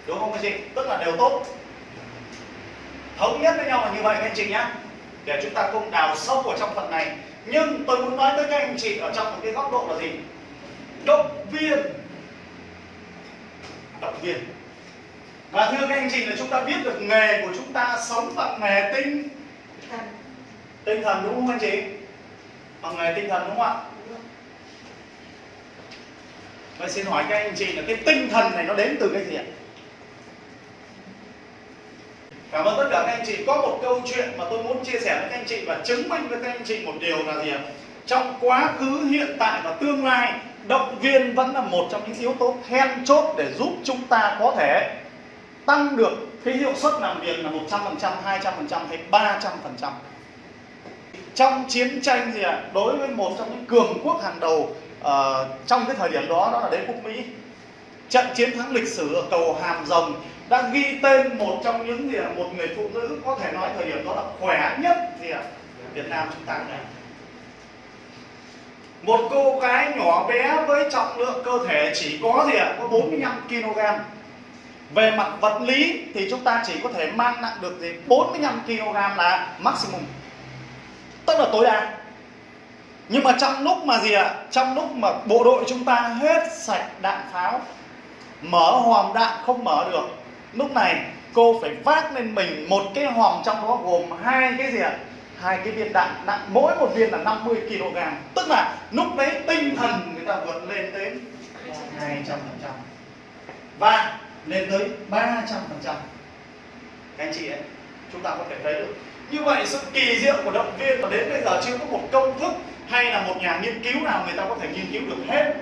Đúng không các chị? Tức là đều tốt. Thống nhất với nhau là như vậy các anh chị nhé để chúng ta không đào sâu ở trong phần này. Nhưng tôi muốn nói tới các anh chị ở trong một cái góc độ là gì? Động viên động viên và thưa các anh chị là chúng ta biết được nghề của chúng ta sống bằng nghề tinh tinh thần đúng không anh chị bằng nghề tinh thần đúng không ạ Vậy xin hỏi các anh chị là cái tinh thần này nó đến từ cái gì ạ? Cảm ơn tất cả các anh chị. Có một câu chuyện mà tôi muốn chia sẻ với các anh chị và chứng minh với các anh chị một điều là gì ạ? Trong quá khứ, hiện tại và tương lai, động viên vẫn là một trong những yếu tố then chốt để giúp chúng ta có thể tăng được cái hiệu suất làm việc là 100%, 200% hay 300%. Trong chiến tranh gì ạ? Đối với một trong những cường quốc hàng đầu uh, trong cái thời điểm đó đó là đế quốc Mỹ. Trận chiến thắng lịch sử ở cầu Hàm Rồng đã ghi tên một trong những gì ạ? một người phụ nữ có thể nói thời điểm đó là khỏe nhất gì ạ? Việt Nam chúng ta này. Một cô gái nhỏ bé với trọng lượng cơ thể chỉ có gì ạ? Có 45 kg về mặt vật lý thì chúng ta chỉ có thể mang nặng được gì 45 kg là maximum. Tức là tối đa. Nhưng mà trong lúc mà gì ạ? Trong lúc mà bộ đội chúng ta hết sạch đạn pháo, mở hòm đạn không mở được, lúc này cô phải vác lên mình một cái hòm trong đó gồm hai cái gì ạ? Hai cái viên đạn nặng, mỗi một viên là 50 kg. Tức là lúc đấy tinh thần người ta vượt lên đến 200 và lên tới 300 phần trăm. Các anh chị ấy, chúng ta có thể thấy được. Như vậy sự kỳ diệu của động viên mà đến bây giờ chưa có một công thức hay là một nhà nghiên cứu nào người ta có thể nghiên cứu được hết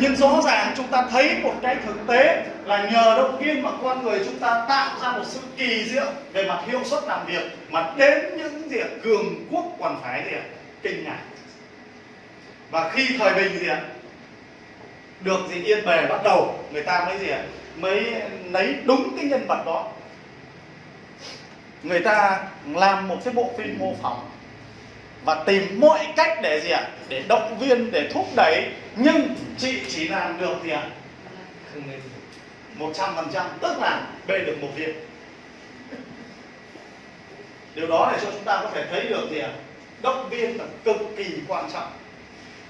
nhưng rõ ràng chúng ta thấy một cái thực tế là nhờ động viên mà con người chúng ta tạo ra một sự kỳ diệu về mặt hiệu suất làm việc, mà đến những gì cường quốc còn phải gì kinh ngạc. Và khi thời bình gì ạ, được gì yên bề bắt đầu, người ta mới gì ạ? Mới lấy đúng cái nhân vật đó. Người ta làm một cái bộ phim mô phỏng và tìm mọi cách để gì ạ? Để động viên, để thúc đẩy nhưng chị chỉ làm được gì ạ? Một trăm phần trăm tức là bê được một viên. Điều đó để cho chúng ta có thể thấy được gì ạ? Động viên là cực kỳ quan trọng.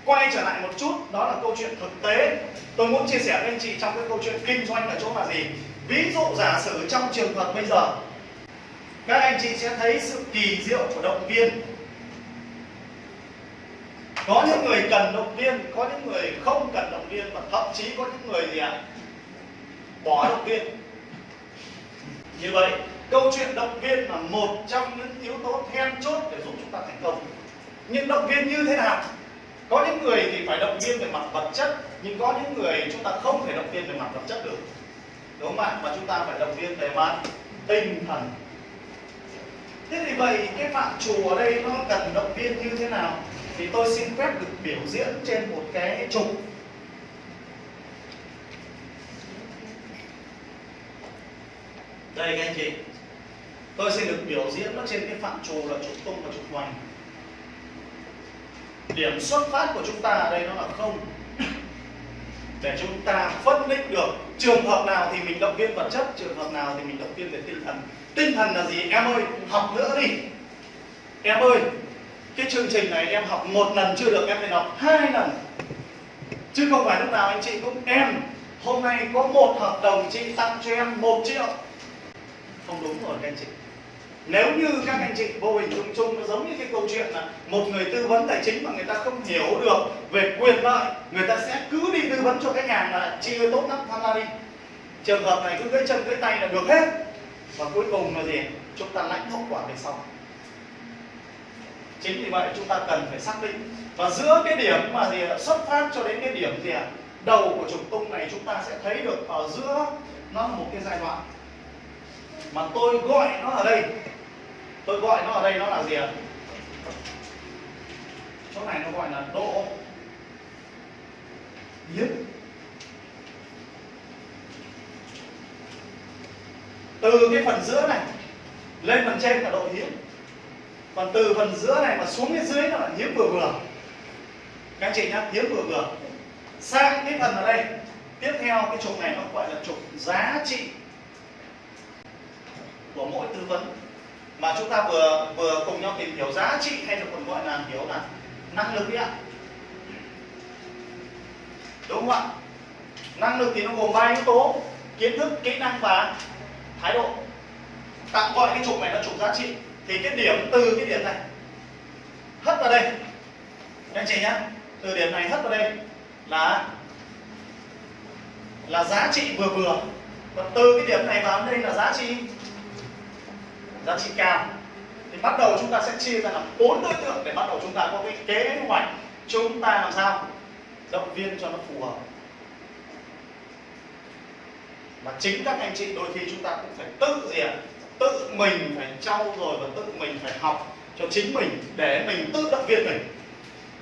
Quay trở lại một chút đó là câu chuyện thực tế. Tôi muốn chia sẻ với anh chị trong cái câu chuyện kinh doanh ở chỗ là gì? Ví dụ giả sử trong trường hợp bây giờ các anh chị sẽ thấy sự kỳ diệu của động viên có những người cần động viên, có những người không cần động viên và thậm chí có những người gì ạ à, bỏ động viên. Như vậy, câu chuyện động viên là một trong những yếu tố then chốt để giúp chúng ta thành công. Nhưng động viên như thế nào? Có những người thì phải động viên về mặt vật chất, nhưng có những người chúng ta không thể động viên về mặt vật chất được. Đúng không ạ? Và chúng ta phải động viên về mặt tinh thần. Thế thì vậy, cái phạm trù ở đây nó cần động viên như thế nào? Thì tôi xin phép được biểu diễn trên một cái trục. Đây, các anh chị. Tôi xin được biểu diễn nó trên cái phạm trù là trục tung và trục hoành. Điểm xuất phát của chúng ta ở đây nó là không. [COUGHS] Để chúng ta phân định được trường hợp nào thì mình động viên vật chất, trường hợp nào thì mình động viên về tinh thần. Tinh thần là gì? Em ơi, học nữa đi. Em ơi cái chương trình này em học một lần chưa được em phải học hai lần. Chứ không phải lúc nào anh chị cũng, em, hôm nay có một hợp đồng chị tặng cho em một triệu. Không đúng rồi các anh chị. Nếu như các anh chị vô hình chung chung, nó giống như cái câu chuyện là một người tư vấn tài chính mà người ta không hiểu được về quyền lợi, người ta sẽ cứ đi tư vấn cho khách hàng là chị ơi, tốt lắm tham gia đi. Trường hợp này cứ gãy chân gãy tay là được hết. Và cuối cùng là gì? Chúng ta lãnh hậu quả về sau chính vì vậy chúng ta cần phải xác định. Và giữa cái điểm mà gì xuất phát cho đến cái điểm gì ạ đầu của trục tung này chúng ta sẽ thấy được ở giữa nó là một cái giai đoạn. Mà tôi gọi nó ở đây. Tôi gọi nó ở đây nó là gì ạ? Chỗ này nó gọi là độ hiếm từ cái phần giữa này lên phần trên là độ hiếm còn từ phần giữa này mà xuống cái dưới nó là hiếm vừa vừa. Các anh chị nhá, hiếm vừa vừa. Sang cái phần ở đây. Tiếp theo cái trục này nó gọi là trục giá trị của mỗi tư vấn. Mà chúng ta vừa vừa cùng nhau tìm hiểu giá trị hay là còn gọi là hiểu là năng lực đấy ạ. Đúng không ạ? Năng lực thì nó gồm ba yếu tố. Kiến thức, kỹ năng và thái độ. Tạm gọi cái trục này là trục giá trị thì cái điểm từ cái điểm này, hất vào đây. Anh chị nhá, từ điểm này hất vào đây là là giá trị vừa vừa. Còn từ cái điểm này vào đây là giá trị giá trị cao. Thì bắt đầu chúng ta sẽ chia ra làm bốn đối tượng để bắt đầu chúng ta có cái kế hoạch chúng ta làm sao? Động viên cho nó phù hợp. Mà chính các anh chị đôi khi chúng ta cũng phải tự gì ạ tự mình phải trau dồi và tự mình phải học cho chính mình để mình tự động viên mình.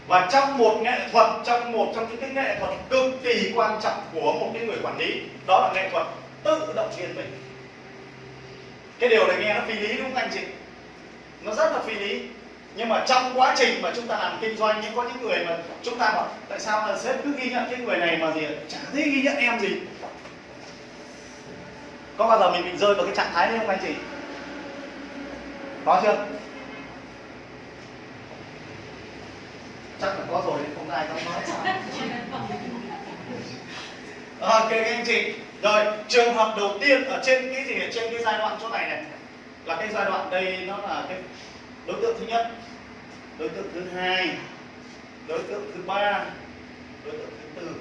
Và trong một nghệ thuật, trong một trong những cái nghệ thuật cực kỳ quan trọng của một cái người quản lý, đó là nghệ thuật tự động viên mình. Cái điều này nghe nó phi lý đúng không anh chị? Nó rất là phi lý. Nhưng mà trong quá trình mà chúng ta làm kinh doanh nhưng có những người mà chúng ta bảo, tại sao là sếp cứ ghi nhận cái người này mà gì chả thấy ghi nhận em gì có bao giờ mình bị rơi vào cái trạng thái đấy không anh chị? Có chưa? Chắc là có rồi không ai dám nói. [LAUGHS] Ok, các anh chị. Rồi, trường hợp đầu tiên ở trên cái gì trên cái giai đoạn chỗ này này. Là cái giai đoạn đây nó là cái đối tượng thứ nhất, đối tượng thứ hai, đối tượng thứ ba, đối tượng thứ tư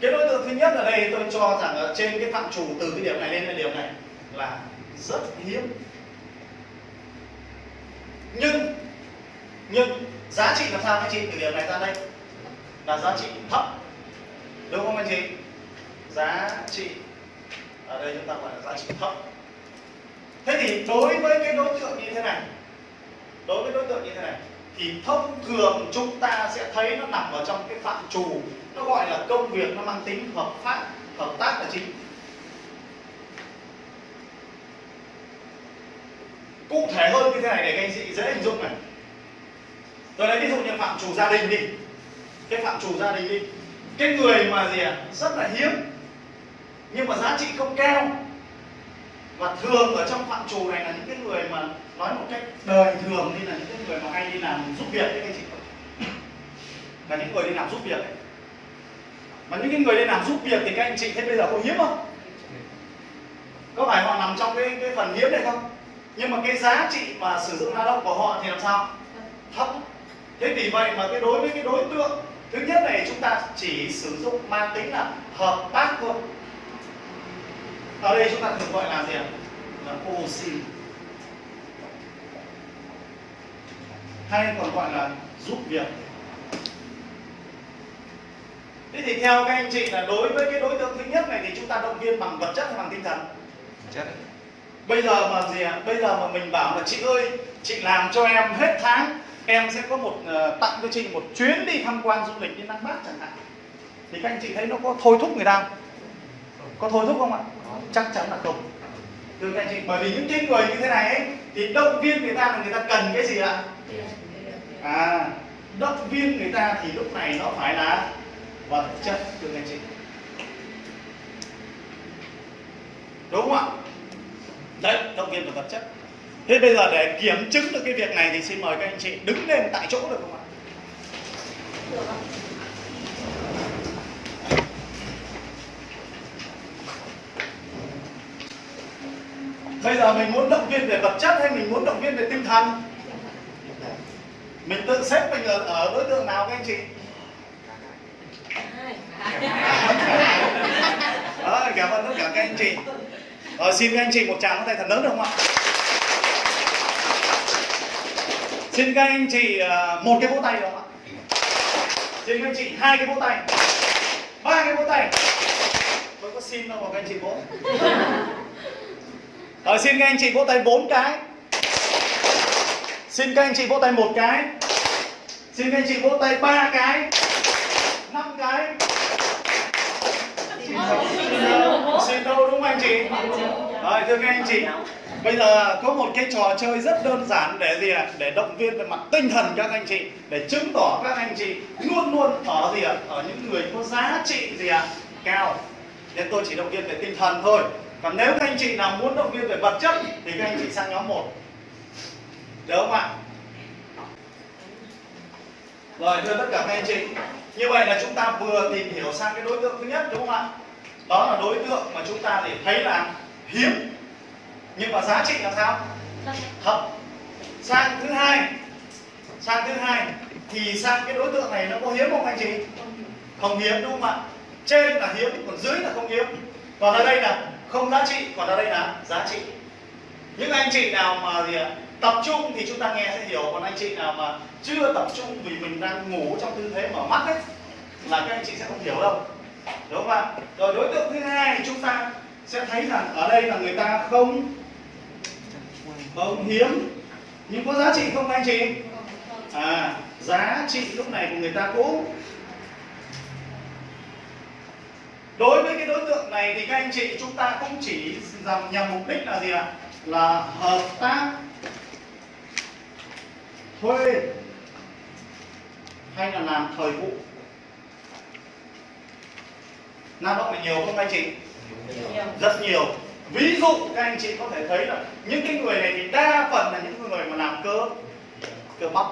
cái đối tượng thứ nhất ở đây tôi cho rằng ở trên cái phạm trù từ cái điểm này lên cái điểm này là rất hiếm. Nhưng nhưng giá trị làm sao anh chị? Từ điểm này ra đây là giá trị thấp. Đúng không anh chị? Giá trị ở đây chúng ta gọi là giá trị thấp. Thế thì đối với cái đối tượng như thế này, đối với đối tượng như thế này thì thông thường chúng ta sẽ thấy nó nằm ở trong cái phạm trù nó gọi là công việc nó mang tính hợp pháp, hợp tác là chính. Cụ thể hơn như thế này để các anh chị dễ hình dung này. Tôi lấy ví dụ như phạm trù gia đình đi. Cái phạm trù gia đình đi. Cái người mà gì à rất là hiếm, nhưng mà giá trị không cao. Và thường ở trong phạm trù này là những cái người mà nói một cách đời thường, như là những cái người mà hay đi làm giúp việc đấy các anh chị là những người đi làm giúp việc ấy mà những cái người đi làm giúp việc thì các anh chị thấy bây giờ có hiếm không? Có phải họ nằm trong cái cái phần hiếm này không? Nhưng mà cái giá trị mà sử dụng lao động của họ thì làm sao? Thấp. Thế vì vậy mà cái đối với cái đối tượng, thứ nhất này chúng ta chỉ sử dụng mang tính là hợp tác thôi. Ở đây chúng ta thường gọi là gì ạ? Là OC hay còn gọi là giúp việc thế thì theo các anh chị là đối với cái đối tượng thứ nhất này thì chúng ta động viên bằng vật chất hay bằng tinh thần? Chất. Bây giờ mà gì ạ? Bây giờ mà mình bảo là chị ơi chị làm cho em hết tháng em sẽ có một ờ, tặng cho chị một chuyến đi tham quan du lịch đi Nam Bắc chẳng hạn. Thì các anh chị thấy nó có thôi thúc người ta không? có thôi thúc không ạ? Chắc chắn là không. Thưa các anh chị bởi vì những cái người như thế này ấy thì động viên người ta là người ta cần cái gì ạ? À động viên người ta thì lúc này nó phải là vật chất thưa các anh chị. Đúng không ạ? Đấy động viên về vật chất. Thế bây giờ để kiểm chứng được cái việc này thì xin mời các anh chị đứng lên tại chỗ được không ạ được ạ? Bây giờ mình muốn động viên về vật chất hay mình muốn động viên về tinh thần? Mình tự xếp mình ở, ở đối tượng nào các anh chị? Đó, cảm ơn tất cả các anh chị. Rồi, xin các anh chị một tràng tay thật lớn được không ạ? Xin các anh chị ờ, một cái vỗ tay được không ạ? Xin các anh chị hai cái vỗ tay. Ba cái vỗ tay. Tôi có xin đâu mà các anh chị vỗ. Rồi, xin các anh chị vỗ tay bốn cái. Xin các anh chị vỗ tay một cái. Xin các anh chị vỗ tay ba cái năm cái. Xin đâu đúng không anh chị? Rồi thưa các anh chị bây giờ có một cái trò chơi rất đơn giản để gì ạ? Để động viên về mặt tinh thần các anh chị để chứng tỏ các anh chị luôn luôn ở gì ạ? Ở những người có giá trị gì ạ? Cao. Nên tôi chỉ động viên về tinh thần thôi. Còn nếu các anh chị nào muốn động viên về vật chất thì các anh chị sang nhóm 1 được không ạ rồi, thưa tất cả các anh chị. Như vậy là chúng ta vừa tìm hiểu sang cái đối tượng thứ nhất, đúng không ạ? Đó là đối tượng mà chúng ta để thấy là hiếm. Nhưng mà giá trị là sao? Thấp. Sang thứ hai. Sang thứ hai, thì sang cái đối tượng này nó có hiếm không anh chị? Không hiếm, đúng không ạ? Trên là hiếm, còn dưới là không hiếm. Còn ở đây là không giá trị, còn ở đây là giá trị. Những anh chị nào mà gì ạ? Tập trung thì chúng ta nghe sẽ hiểu. Còn anh chị nào mà chưa tập trung vì mình đang ngủ trong tư thế mở mắt ấy, là các anh chị sẽ không hiểu đâu. Đúng không ạ? Rồi đối tượng thứ hai thì chúng ta sẽ thấy rằng ở đây là người ta không không hiếm. Nhưng có giá trị không anh chị? À giá trị lúc này của người ta cũng đối với cái đối tượng này thì các anh chị, chúng ta cũng chỉ nhằm mục đích là gì ạ? Là hợp tác thuê hay là làm thời vụ. Lao động là nhiều không anh chị? Rất nhiều. Ví dụ các anh chị có thể thấy là những cái người này thì đa phần là những người mà làm cơ cơ bắp.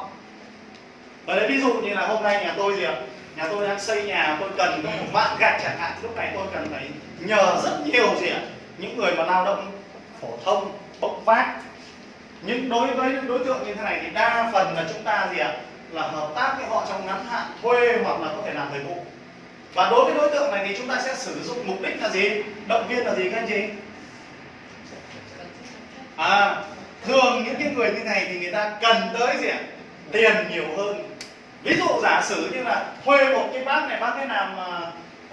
Ở đây ví dụ như là hôm nay nhà tôi gì ạ? Nhà tôi đang xây nhà tôi cần một vạn gạch chẳng hạn. Lúc này tôi cần phải nhờ rất nhiều gì ạ? Những người mà lao động phổ thông bốc vác nhưng đối với những đối tượng như thế này thì đa phần là chúng ta gì ạ? Là hợp tác với họ trong ngắn hạn thuê hoặc là có thể làm thời vụ. Và đối với đối tượng này thì chúng ta sẽ sử dụng mục đích là gì? Động viên là gì các anh chị? À thường những cái người như này thì người ta cần tới gì ạ? Tiền nhiều hơn. Ví dụ giả sử như là thuê một cái bác này bác ấy làm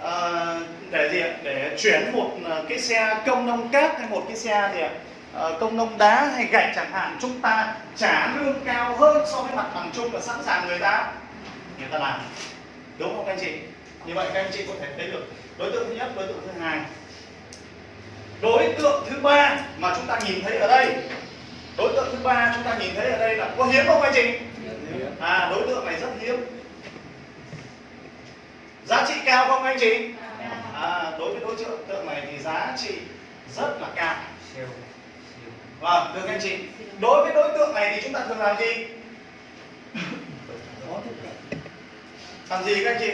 uh, để gì ạ? Để chuyển một à, cái xe công nông cát hay một cái xe gì ạ? à, công nông đá hay gạch chẳng hạn chúng ta trả lương cao hơn so với mặt bằng chung là sẵn sàng người ta người ta làm. Đúng không các anh chị? Như vậy các anh chị có thể thấy được đối tượng thứ nhất đối tượng thứ hai. Đối tượng thứ ba mà chúng ta nhìn thấy ở đây. Đối tượng thứ ba chúng ta nhìn thấy ở đây là có hiếm không anh chị? À đối tượng này rất hiếm. Giá trị cao không anh chị? À đối với đối tượng tượng này thì giá trị rất là cao vâng thưa các anh chị. Đối với đối tượng này thì chúng ta thường làm gì? Làm gì các anh chị?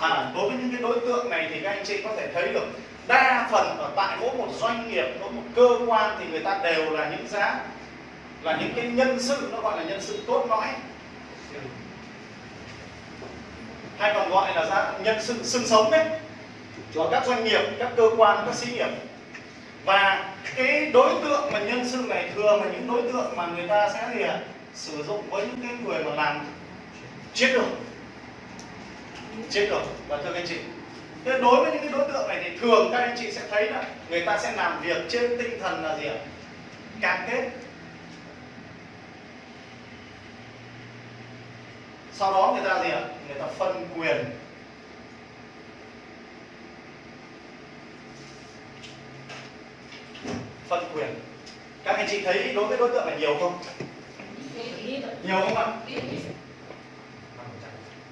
À đối với những cái đối tượng này thì các anh chị có thể thấy được đa phần ở tại mỗi một doanh nghiệp, mỗi một cơ quan thì người ta đều là những giá, là những cái nhân sự, nó gọi là nhân sự cốt lõi. Hay còn gọi là giá nhân sự xương sống đấy. Của các doanh nghiệp, các cơ quan, các xí nghiệp. Và cái đối tượng mà nhân sự này thường là những đối tượng mà người ta sẽ gì ạ? Sử dụng với những cái người mà làm chiến lược chiến lược và thưa các anh chị, Thế đối với những cái đối tượng này thì thường các anh chị sẽ thấy là người ta sẽ làm việc trên tinh thần là gì ạ? Cam kết. Sau đó người ta gì ạ? Người ta phân quyền. Phân quyền. Các anh chị thấy đối với đối tượng này nhiều không? Nhiều không ạ?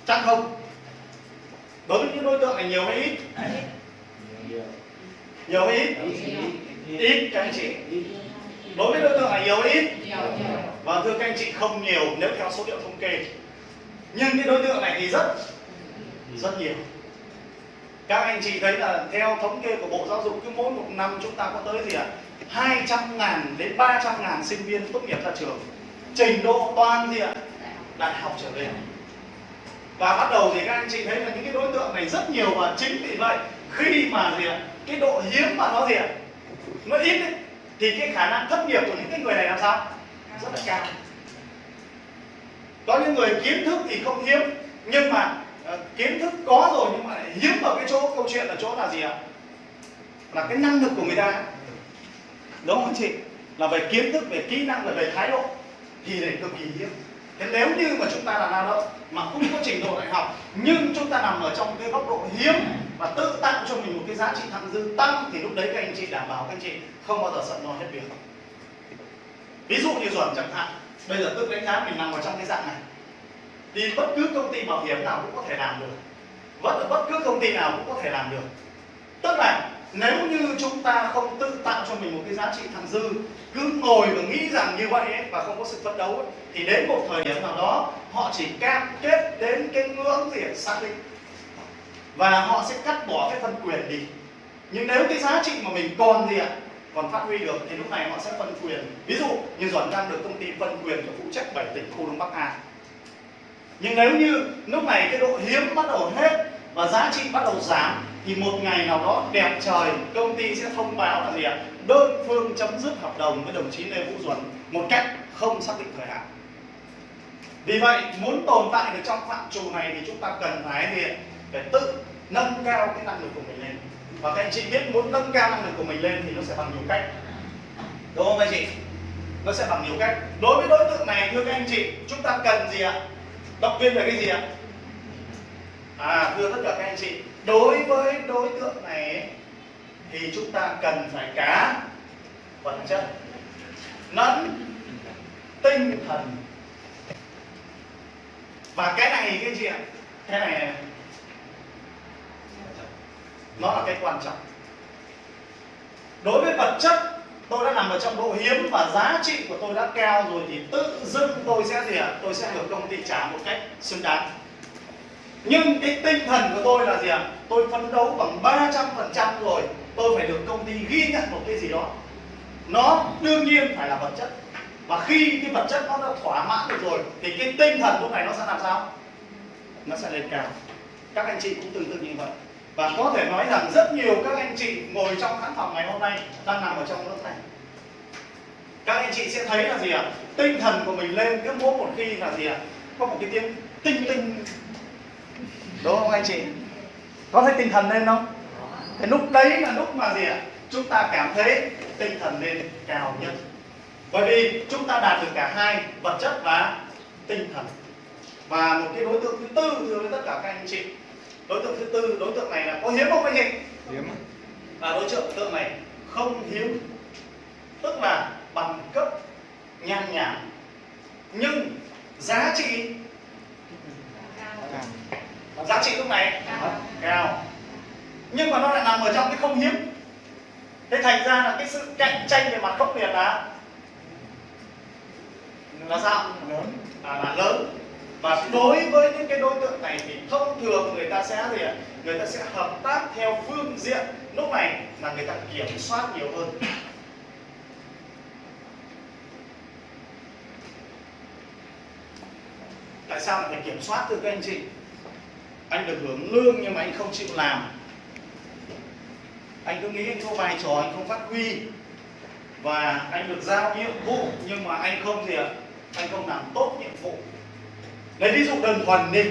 Chắc không. Đối với những đối tượng này nhiều hay ít? Nhiều hay ít? Ít, các anh chị. Đối với đối tượng này nhiều hay ít? Và thưa các anh chị, không nhiều nếu theo số liệu thống kê. Nhưng cái đối tượng này thì rất rất nhiều. Các anh chị thấy là theo thống kê của bộ giáo dục, cứ mỗi một năm chúng ta có tới gì ạ? 200 ngàn đến 300 ngàn sinh viên tốt nghiệp ra trường. Trình độ toàn diện đại học trở lên và bắt đầu thì các anh chị thấy là những cái đối tượng này rất nhiều và chính vì vậy khi mà gì ạ cái độ hiếm mà nó gì ạ nó ít ấy, thì cái khả năng thất nghiệp của những cái người này làm sao? Rất là cao. Có những người kiến thức thì không hiếm nhưng mà uh, kiến thức có rồi nhưng mà lại hiếm ở cái chỗ câu chuyện là chỗ là gì ạ? Là cái năng lực của người ta đúng không anh chị? Là về kiến thức, về kỹ năng và về thái độ, thì này cực kỳ hiếm. Thế nếu như mà chúng ta là lao động mà không có trình độ đại học, nhưng chúng ta nằm ở trong cái góc độ hiếm và tự tạo cho mình một cái giá trị thặng dư tăng, thì lúc đấy các anh chị đảm bảo các anh chị không bao giờ sợ lo hết việc. Ví dụ như chuẩn chẳng hạn, bây giờ tự đánh giá mình nằm ở trong cái dạng này. Thì bất cứ công ty bảo hiểm nào cũng có thể làm được. Bất bất cứ công ty nào cũng có thể làm được. Tức là nếu như chúng ta không tự tạo cho mình một cái giá trị thặng dư cứ ngồi và nghĩ rằng như vậy ấy, và không có sự phấn đấu ấy, thì đến một thời điểm nào đó họ chỉ cam kết đến cái ngưỡng gì xác định. Và họ sẽ cắt bỏ cái phần quyền đi. Nhưng nếu cái giá trị mà mình còn gì ạ còn phát huy được thì lúc này họ sẽ phân quyền. Ví dụ như duẩn đang được công ty phân quyền cho phụ trách 7 tỉnh khu đông bắc a. Nhưng nếu như lúc này cái độ hiếm bắt đầu hết và giá trị bắt đầu giảm thì một ngày nào đó đẹp trời, công ty sẽ thông báo là gì ạ? Đơn phương chấm dứt hợp đồng với đồng chí lê vũ duẩn một cách không xác định thời hạn. Vì vậy, muốn tồn tại được trong phạm trù này thì chúng ta cần phải gì ạ? Phải tự nâng cao cái năng lực của mình lên. Và các anh chị biết muốn nâng cao năng lực của mình lên thì nó sẽ bằng nhiều cách. Đúng không anh chị? Nó sẽ bằng nhiều cách. Đối với đối tượng này, thưa các anh chị, chúng ta cần gì ạ? Động viên về cái gì ạ? À thưa tất cả các anh chị đối với đối tượng này thì chúng ta cần phải cá vật chất lẫn tinh thần. Và cái này cái gì ạ? Cái này, này. Nó là cái quan trọng. Đối với vật chất tôi đã nằm ở trong độ hiếm và giá trị của tôi đã cao rồi thì tự dưng tôi sẽ gì ạ? Tôi sẽ được công ty trả một cách xứng đáng nhưng cái tinh thần của tôi là gì ạ? Tôi phấn đấu bằng 300 phần trăm rồi. Tôi phải được công ty ghi nhận một cái gì đó. Nó đương nhiên phải là vật chất. Và khi cái vật chất nó đã thỏa mãn được rồi, thì cái tinh thần lúc này nó sẽ làm sao? Nó sẽ lên cao. Các anh chị cũng tương tự như vậy. Và có thể nói rằng rất nhiều các anh chị ngồi trong khán phòng ngày hôm nay đang nằm ở trong lớp này. Các anh chị sẽ thấy là gì ạ? Tinh thần của mình lên cứ mỗi một khi là gì ạ? Có một cái tiếng tinh tinh đúng không anh chị? Có thấy tinh thần lên không? Thì lúc đấy là lúc mà gì ạ? Chúng ta cảm thấy tinh thần lên cao nhất. Bởi vì chúng ta đạt được cả hai vật chất và tinh thần. Và một cái đối tượng thứ tư thưa với tất cả các anh chị. Đối tượng thứ tư đối tượng này là có hiếm không anh chị? Hiếm. Và đối tượng này không hiếm. Tức là bằng cấp nhan nhản nhưng giá trị giá trị lúc này. Cao. Nhưng mà nó lại nằm ở trong cái không hiếm. Thế thành ra là cái sự cạnh tranh về mặt khốc liệt là là sao? Lớn. À, là lớn. Và đối với những cái đối tượng này thì thông thường người ta sẽ gì ạ? Người ta sẽ hợp tác theo phương diện. Lúc này là người ta kiểm soát nhiều hơn. Tại sao lại phải kiểm soát từ các anh chị? Anh được hưởng lương nhưng mà anh không chịu làm. Anh cứ nghĩ anh có vai trò, anh không phát huy. Và anh được giao nhiệm vụ, nhưng mà anh không gì ạ? Anh không làm tốt nhiệm vụ. Lấy ví dụ đơn thuần đi.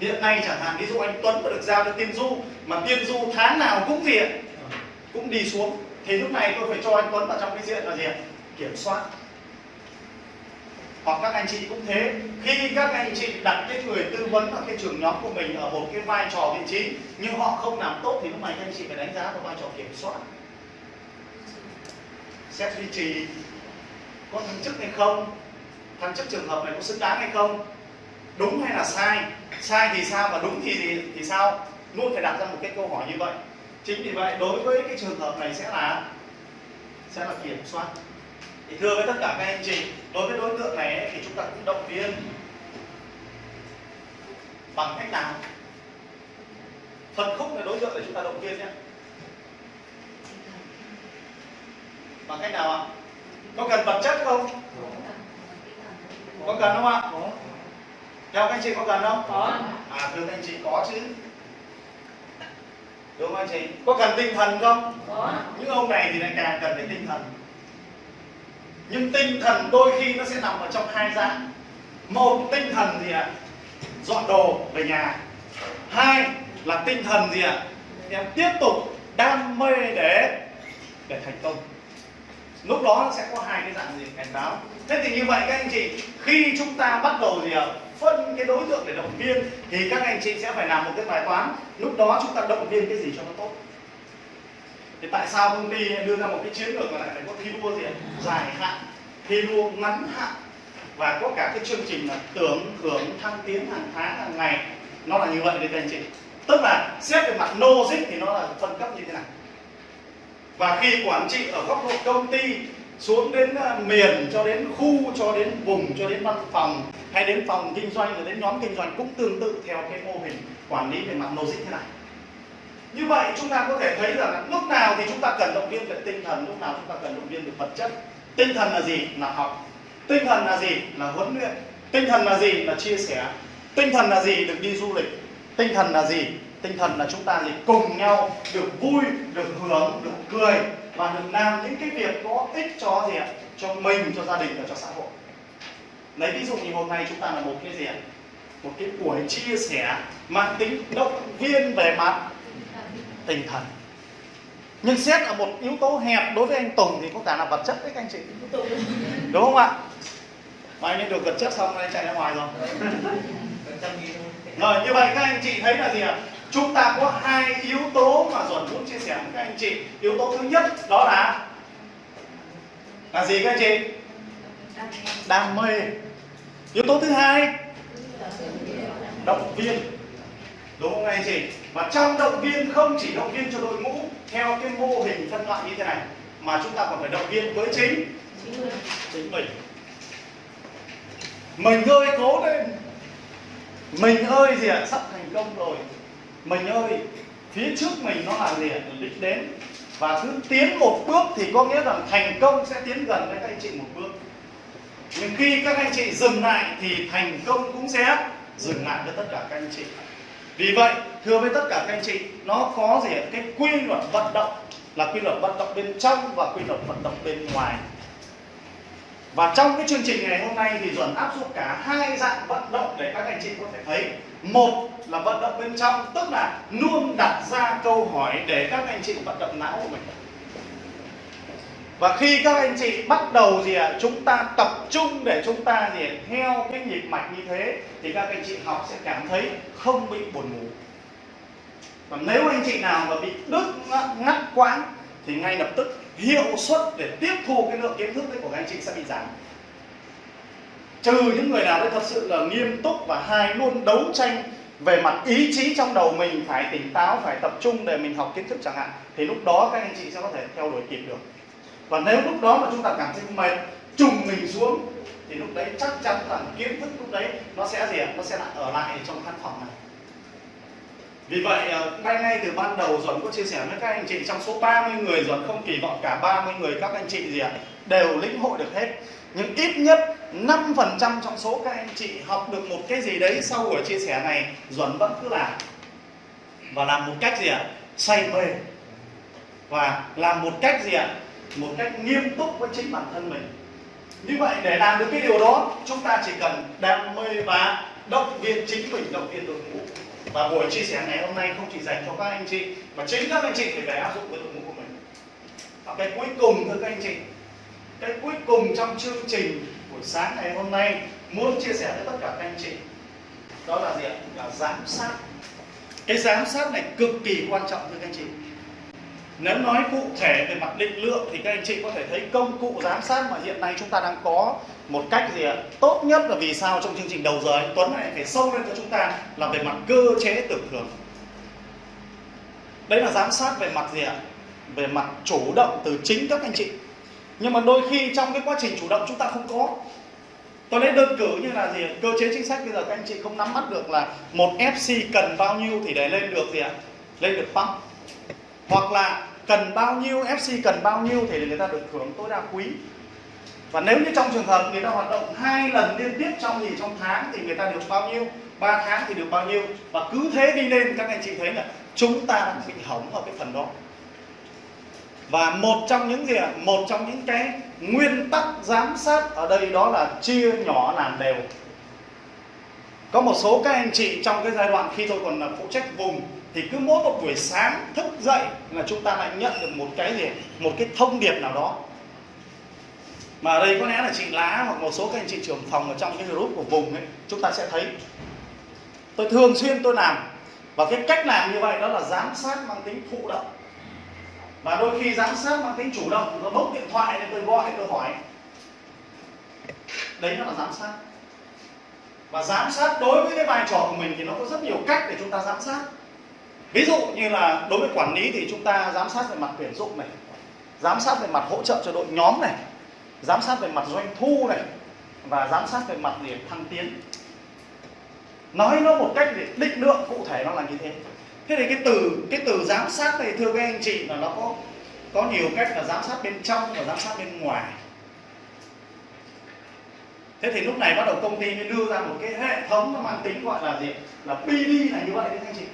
Hiện nay chẳng hạn, ví dụ anh Tuấn mà được giao cho tiên du, mà tiên du tháng nào cũng gì ạ? Cũng đi xuống. Thì lúc này tôi phải cho anh Tuấn vào trong cái diện là gì kiểm soát hoặc các anh chị cũng thế, khi các anh chị đặt cái người tư vấn hoặc cái trường nhóm của mình ở một cái vai trò vị trí, nhưng họ không làm tốt thì lúc này các anh chị phải đánh giá vào vai trò kiểm soát. Xét duy trì, có thăng chức hay không, thăng chức trường hợp này có xứng đáng hay không, đúng hay là sai sai thì sao và đúng thì thì thì sao? Luôn phải đặt ra một cái câu hỏi như vậy. Chính vì vậy, đối với cái trường hợp này sẽ là sẽ là kiểm soát thì thưa với tất cả các anh chị đối với đối tượng này ấy, thì chúng ta cũng động viên bằng cách nào? Phân khúc là đối tượng để chúng ta động viên nhé. Bằng cách nào ạ? Có cần vật chất không? Có cần không ạ? Theo các anh chị có cần không? Có. À thưa các anh chị có chứ. Đúng không anh chị? Có cần tinh thần không? Có. Những ông này thì lại càng cần phải tinh thần nhưng tinh thần đôi khi nó sẽ nằm ở trong hai dạng. Một, tinh thần gì ạ? Dọn đồ, về nhà. Hai là tinh thần gì ạ? Em tiếp tục đam mê để để thành công. Lúc đó nó sẽ có hai cái dạng gì? Cảnh báo. Thế thì như vậy các anh chị, khi chúng ta bắt đầu gì ạ? Phân cái đối tượng để động viên, thì các anh chị sẽ phải làm một cái bài toán. Lúc đó chúng ta động viên cái gì cho nó tốt? Thì tại sao công ty đưa ra một cái chiến lược là lại phải có thi đua gì dài hạn, thi đua ngắn hạn. Và có cả cái chương trình là tưởng thưởng, thăng tiến hàng tháng, hàng ngày. Nó là như vậy đấy các anh chị. Tức là xét về mặt logic thì nó là phân cấp như thế này và khi quản trị ở góc độ công ty, xuống đến à, miền, cho đến khu, cho đến vùng, cho đến văn phòng, hay đến phòng kinh doanh, rồi đến nhóm kinh doanh cũng tương tự theo cái mô hình quản lý về mặt logic thế này như vậy chúng ta có thể thấy rằng là lúc nào thì chúng ta cần động viên về tinh thần, lúc nào chúng ta cần động viên về vật chất. Tinh thần là gì? Là học. Tinh thần là gì? Là huấn luyện. Tinh thần là gì? Là chia sẻ. Tinh thần là gì? Được đi du lịch. Tinh thần là gì? Tinh thần là chúng ta gì cùng nhau được vui, được hưởng, được cười và được làm những cái việc có ích cho gì ạ? Cho mình, cho gia đình và cho xã hội. Lấy ví dụ như hôm nay chúng ta là một cái gì ạ? Một cái buổi chia sẻ, mang tính động viên về mặt tinh thần. Nhưng xét ở một yếu tố hẹp đối với anh Tùng thì có cả là vật chất đấy các anh chị. Đúng không ạ? Mà anh được vật chất xong anh chạy ra ngoài rồi. [LAUGHS] Rồi như vậy các anh chị thấy là gì ạ? Chúng ta có hai yếu tố mà Duẩn muốn chia sẻ với các anh chị. Yếu tố thứ nhất đó là là gì các anh chị? Đam mê. Yếu tố thứ hai động viên. Đúng không các anh chị và trong động viên không chỉ động viên cho đội ngũ theo cái mô hình phân loại như thế này mà chúng ta còn phải động viên với chính chính mình. Mình ơi cố lên. Mình ơi gì ạ sắp thành công rồi. Mình ơi phía trước mình nó là gì ạ là đích đến. Và cứ tiến một bước thì có nghĩa rằng thành công sẽ tiến gần với các anh chị một bước. Nhưng khi các anh chị dừng lại thì thành công cũng sẽ dừng lại với tất cả các anh chị vì vậy, thưa với tất cả các anh chị, nó có gì cái quy luật vận động là quy luật vận động bên trong và quy luật vận động bên ngoài. Và trong cái chương trình ngày hôm nay thì Duẩn áp dụng cả hai dạng vận động để các anh chị có thể thấy. Một là vận động bên trong, tức là luôn đặt ra câu hỏi để các anh chị vận động não của mình và khi các anh chị bắt đầu gì ạ chúng ta tập trung để chúng ta gì à, theo cái nhịp mạch như thế thì các anh chị học sẽ cảm thấy không bị buồn ngủ. Và nếu anh chị nào mà bị đứt ngắt, ngắt quãng thì ngay lập tức hiệu suất để tiếp thu cái lượng kiến thức đấy của các anh chị sẽ bị giảm. Trừ những người nào đấy thật sự là nghiêm túc và hai luôn đấu tranh về mặt ý chí trong đầu mình phải tỉnh táo phải tập trung để mình học kiến thức chẳng hạn thì lúc đó các anh chị sẽ có thể theo đuổi kịp được và nếu lúc đó mà chúng ta cảm thấy mệt, trùng mình xuống, thì lúc đấy chắc chắn là kiến thức lúc đấy nó sẽ gì ạ? Nó sẽ lại ở lại trong căn phòng này. Vì vậy ờ, ngay ngay từ ban đầu Duẩn có chia sẻ với các anh chị, trong số 30 người Duẩn không kỳ vọng cả 30 người các anh chị gì ạ, đều lĩnh hội được hết. Nhưng ít nhất 5% trong số các anh chị học được một cái gì đấy sau buổi chia sẻ này, Duẩn vẫn cứ làm. Và làm một cách gì ạ? Say mê. Và làm một cách gì ạ? Một cách nghiêm túc với chính bản thân mình. Như vậy để làm được cái điều đó, chúng ta chỉ cần đam mê và động viên chính mình, động viên đội ngũ. Và buổi chia sẻ ngày hôm nay không chỉ dành cho các anh chị, mà chính các anh chị phải về áp dụng với đội ngũ của mình. Và cái cuối cùng, thưa các anh chị, cái cuối cùng trong chương trình buổi sáng ngày hôm nay muốn chia sẻ với tất cả các anh chị, đó là gì ạ? Là giám sát. Cái giám sát này cực kỳ quan trọng, thưa các anh chị nếu nói cụ thể về mặt định lượng thì các anh chị có thể thấy công cụ giám sát mà hiện nay chúng ta đang có một cách gì ạ? Tốt nhất là vì sao trong chương trình đầu giờ anh Tuấn này phải sâu lên cho chúng ta là về mặt cơ chế tưởng thường đấy là giám sát về mặt gì ạ? Về mặt chủ động từ chính các anh chị. Nhưng mà đôi khi trong cái quá trình chủ động chúng ta không có. Tôi lấy đơn cử như là gì cơ chế chính sách bây giờ các anh chị không nắm bắt được là một FC cần bao nhiêu thì để lên được gì ạ? Lên được pump. Hoặc là cần bao nhiêu FC cần bao nhiêu thì người ta được hưởng tối đa quý. Và nếu như trong trường hợp người ta hoạt động hai lần liên tiếp trong gì, trong tháng thì người ta được bao nhiêu, ba tháng thì được bao nhiêu. Và cứ thế đi lên, các anh chị thấy là chúng ta đang bị hỏng ở cái phần đó. Và một trong những gì một trong những cái nguyên tắc giám sát ở đây đó là chia nhỏ làm đều. Có một số các anh chị trong cái giai đoạn khi tôi còn là phụ trách vùng thì cứ mỗi một buổi sáng thức dậy là chúng ta lại nhận được một cái gì? Một cái thông điệp nào đó. Mà ở đây có lẽ là chị lá hoặc một số các anh chị trưởng phòng ở trong cái group của vùng ấy, chúng ta sẽ thấy. Tôi thường xuyên tôi làm. Và cái cách làm như vậy đó là giám sát mang tính thụ động. Và đôi khi giám sát mang tính chủ động tôi bốc điện thoại để tôi gọi, tôi hỏi. Đấy nó là giám sát. Và giám sát đối với cái vai trò của mình thì nó có rất nhiều cách để chúng ta giám sát ví dụ như là đối với quản lý thì chúng ta giám sát về mặt tuyển dụng này, giám sát về mặt hỗ trợ cho đội nhóm này, giám sát về mặt doanh thu này, và giám sát về mặt để thăng tiến. Nói nó một cách để định lượng cụ thể nó là như thế. Thế thì cái từ cái từ giám sát này, thưa các anh chị, là nó có có nhiều cách là giám sát bên trong và giám sát bên ngoài. Thế thì lúc này bắt đầu công ty mới đưa ra một cái hệ thống nó mang tính gọi là gì? Là PD này như vậy đấy, các anh chị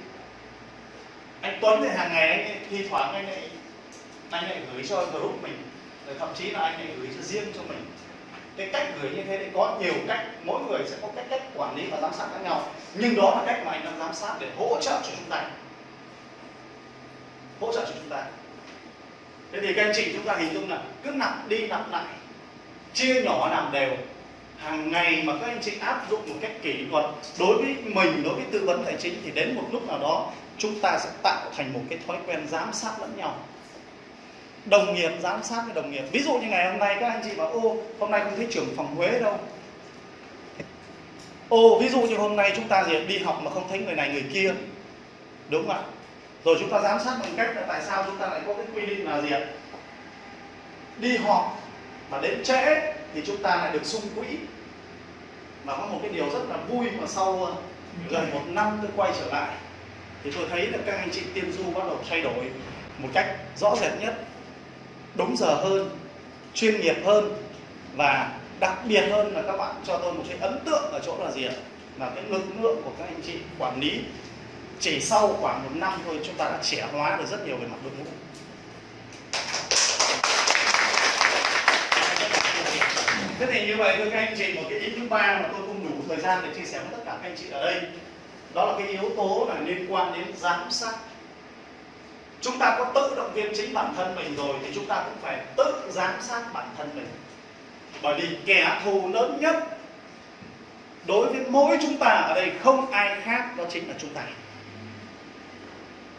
anh Tuấn thì hàng ngày anh thi thoảng anh lại anh lại gửi cho group mình. Rồi thậm chí là anh lại gửi cho riêng cho mình. Cái cách gửi như thế thì có nhiều cách. Mỗi người sẽ có cách cách quản lý và giám sát khác nhau. Nhưng đó là cách mà anh đang giám sát để hỗ trợ cho chúng ta. Hỗ trợ cho chúng ta. Thế thì các anh chị chúng ta hình dung là cứ nặng đi nặng lại. Chia nhỏ làm đều. Hàng ngày mà các anh chị áp dụng một cách kỷ luật, đối với mình, đối với tư vấn tài chính thì đến một lúc nào đó chúng ta sẽ tạo thành một cái thói quen giám sát lẫn nhau. Đồng nghiệp, giám sát với đồng nghiệp. Ví dụ như ngày hôm nay các anh chị bảo, ô, hôm nay không thấy trưởng phòng Huế đâu. Ô, ví dụ như hôm nay chúng ta gì đi học mà không thấy người này người kia. Đúng không ạ? Rồi chúng ta giám sát bằng cách là tại sao chúng ta lại có cái quy định là gì ạ? Đi họp mà đến trễ thì chúng ta lại được sung quỹ. Và có một cái điều rất là vui mà sau ờ, gần một năm tôi quay trở lại thì tôi thấy là các anh chị tiên du bắt đầu thay đổi một cách rõ rệt nhất, đúng giờ hơn, chuyên nghiệp hơn và đặc biệt hơn là các bạn cho tôi một cái ấn tượng ở chỗ là gì ạ? Là cái lực lượng của các anh chị quản lý chỉ sau khoảng một năm thôi, chúng ta đã trẻ hóa được rất nhiều về mặt đội ngũ. Thế thì như vậy thưa các anh chị, một cái ý thứ ba mà tôi không đủ thời gian để chia sẻ với tất cả các anh chị ở đây đó là cái yếu tố là liên quan đến giám sát. Chúng ta có tự động viên chính bản thân mình rồi thì chúng ta cũng phải tự giám sát bản thân mình. Bởi vì kẻ thù lớn nhất đối với mỗi chúng ta ở đây không ai khác đó chính là chúng ta.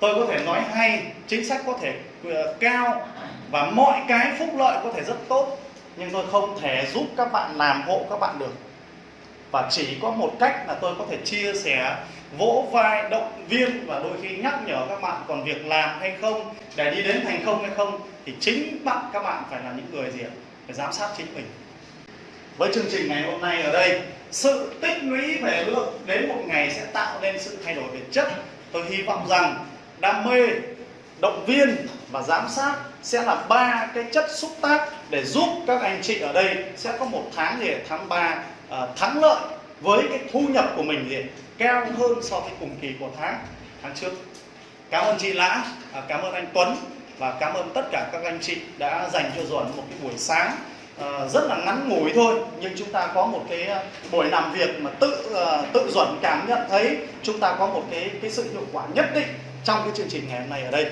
Tôi có thể nói hay, chính sách có thể ờ, cao và mọi cái phúc lợi có thể rất tốt, nhưng tôi không thể giúp các bạn làm hộ các bạn được và chỉ có một cách là tôi có thể chia sẻ vỗ vai, động viên và đôi khi nhắc nhở các bạn còn việc làm hay không, để đi đến thành công hay không, thì chính bạn, các bạn phải là những người gì ạ? Phải giám sát chính mình. Với chương trình ngày hôm nay ở đây, sự tích lũy về lượng đến một ngày sẽ tạo nên sự thay đổi về chất. Tôi hy vọng rằng đam mê, động viên và giám sát sẽ là ba cái chất xúc tác để giúp các anh chị ở đây sẽ có một tháng gì tháng 3 À, thắng lợi với cái thu nhập của mình thì cao hơn so với cùng kỳ của tháng tháng trước. Cảm ơn chị Lã à, cảm ơn anh Tuấn và cảm ơn tất cả các anh chị đã dành cho Duẩn một cái buổi sáng à, rất là ngắn ngủi thôi, nhưng chúng ta có một cái buổi làm việc mà tự tự Duẩn cảm nhận thấy chúng ta có một cái cái sự hiệu quả nhất định trong cái chương trình ngày hôm nay ở đây.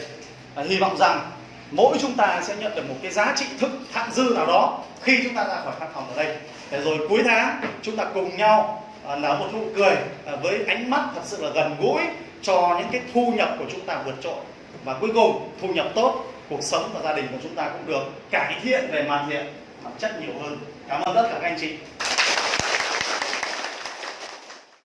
Hy vọng rằng mỗi chúng ta sẽ nhận được một cái giá trị thực thặng dư nào đó khi chúng ta ra khỏi văn phòng ở đây để rồi cuối tháng, chúng ta cùng nhau là nở một nụ cười à, với ánh mắt thật sự là gần gũi cho những cái thu nhập của chúng ta vượt trội. Và cuối cùng, thu nhập tốt, cuộc sống và gia đình của chúng ta cũng được cải thiện về mặt diện mặt chất nhiều hơn. Cảm ơn tất cả các anh chị.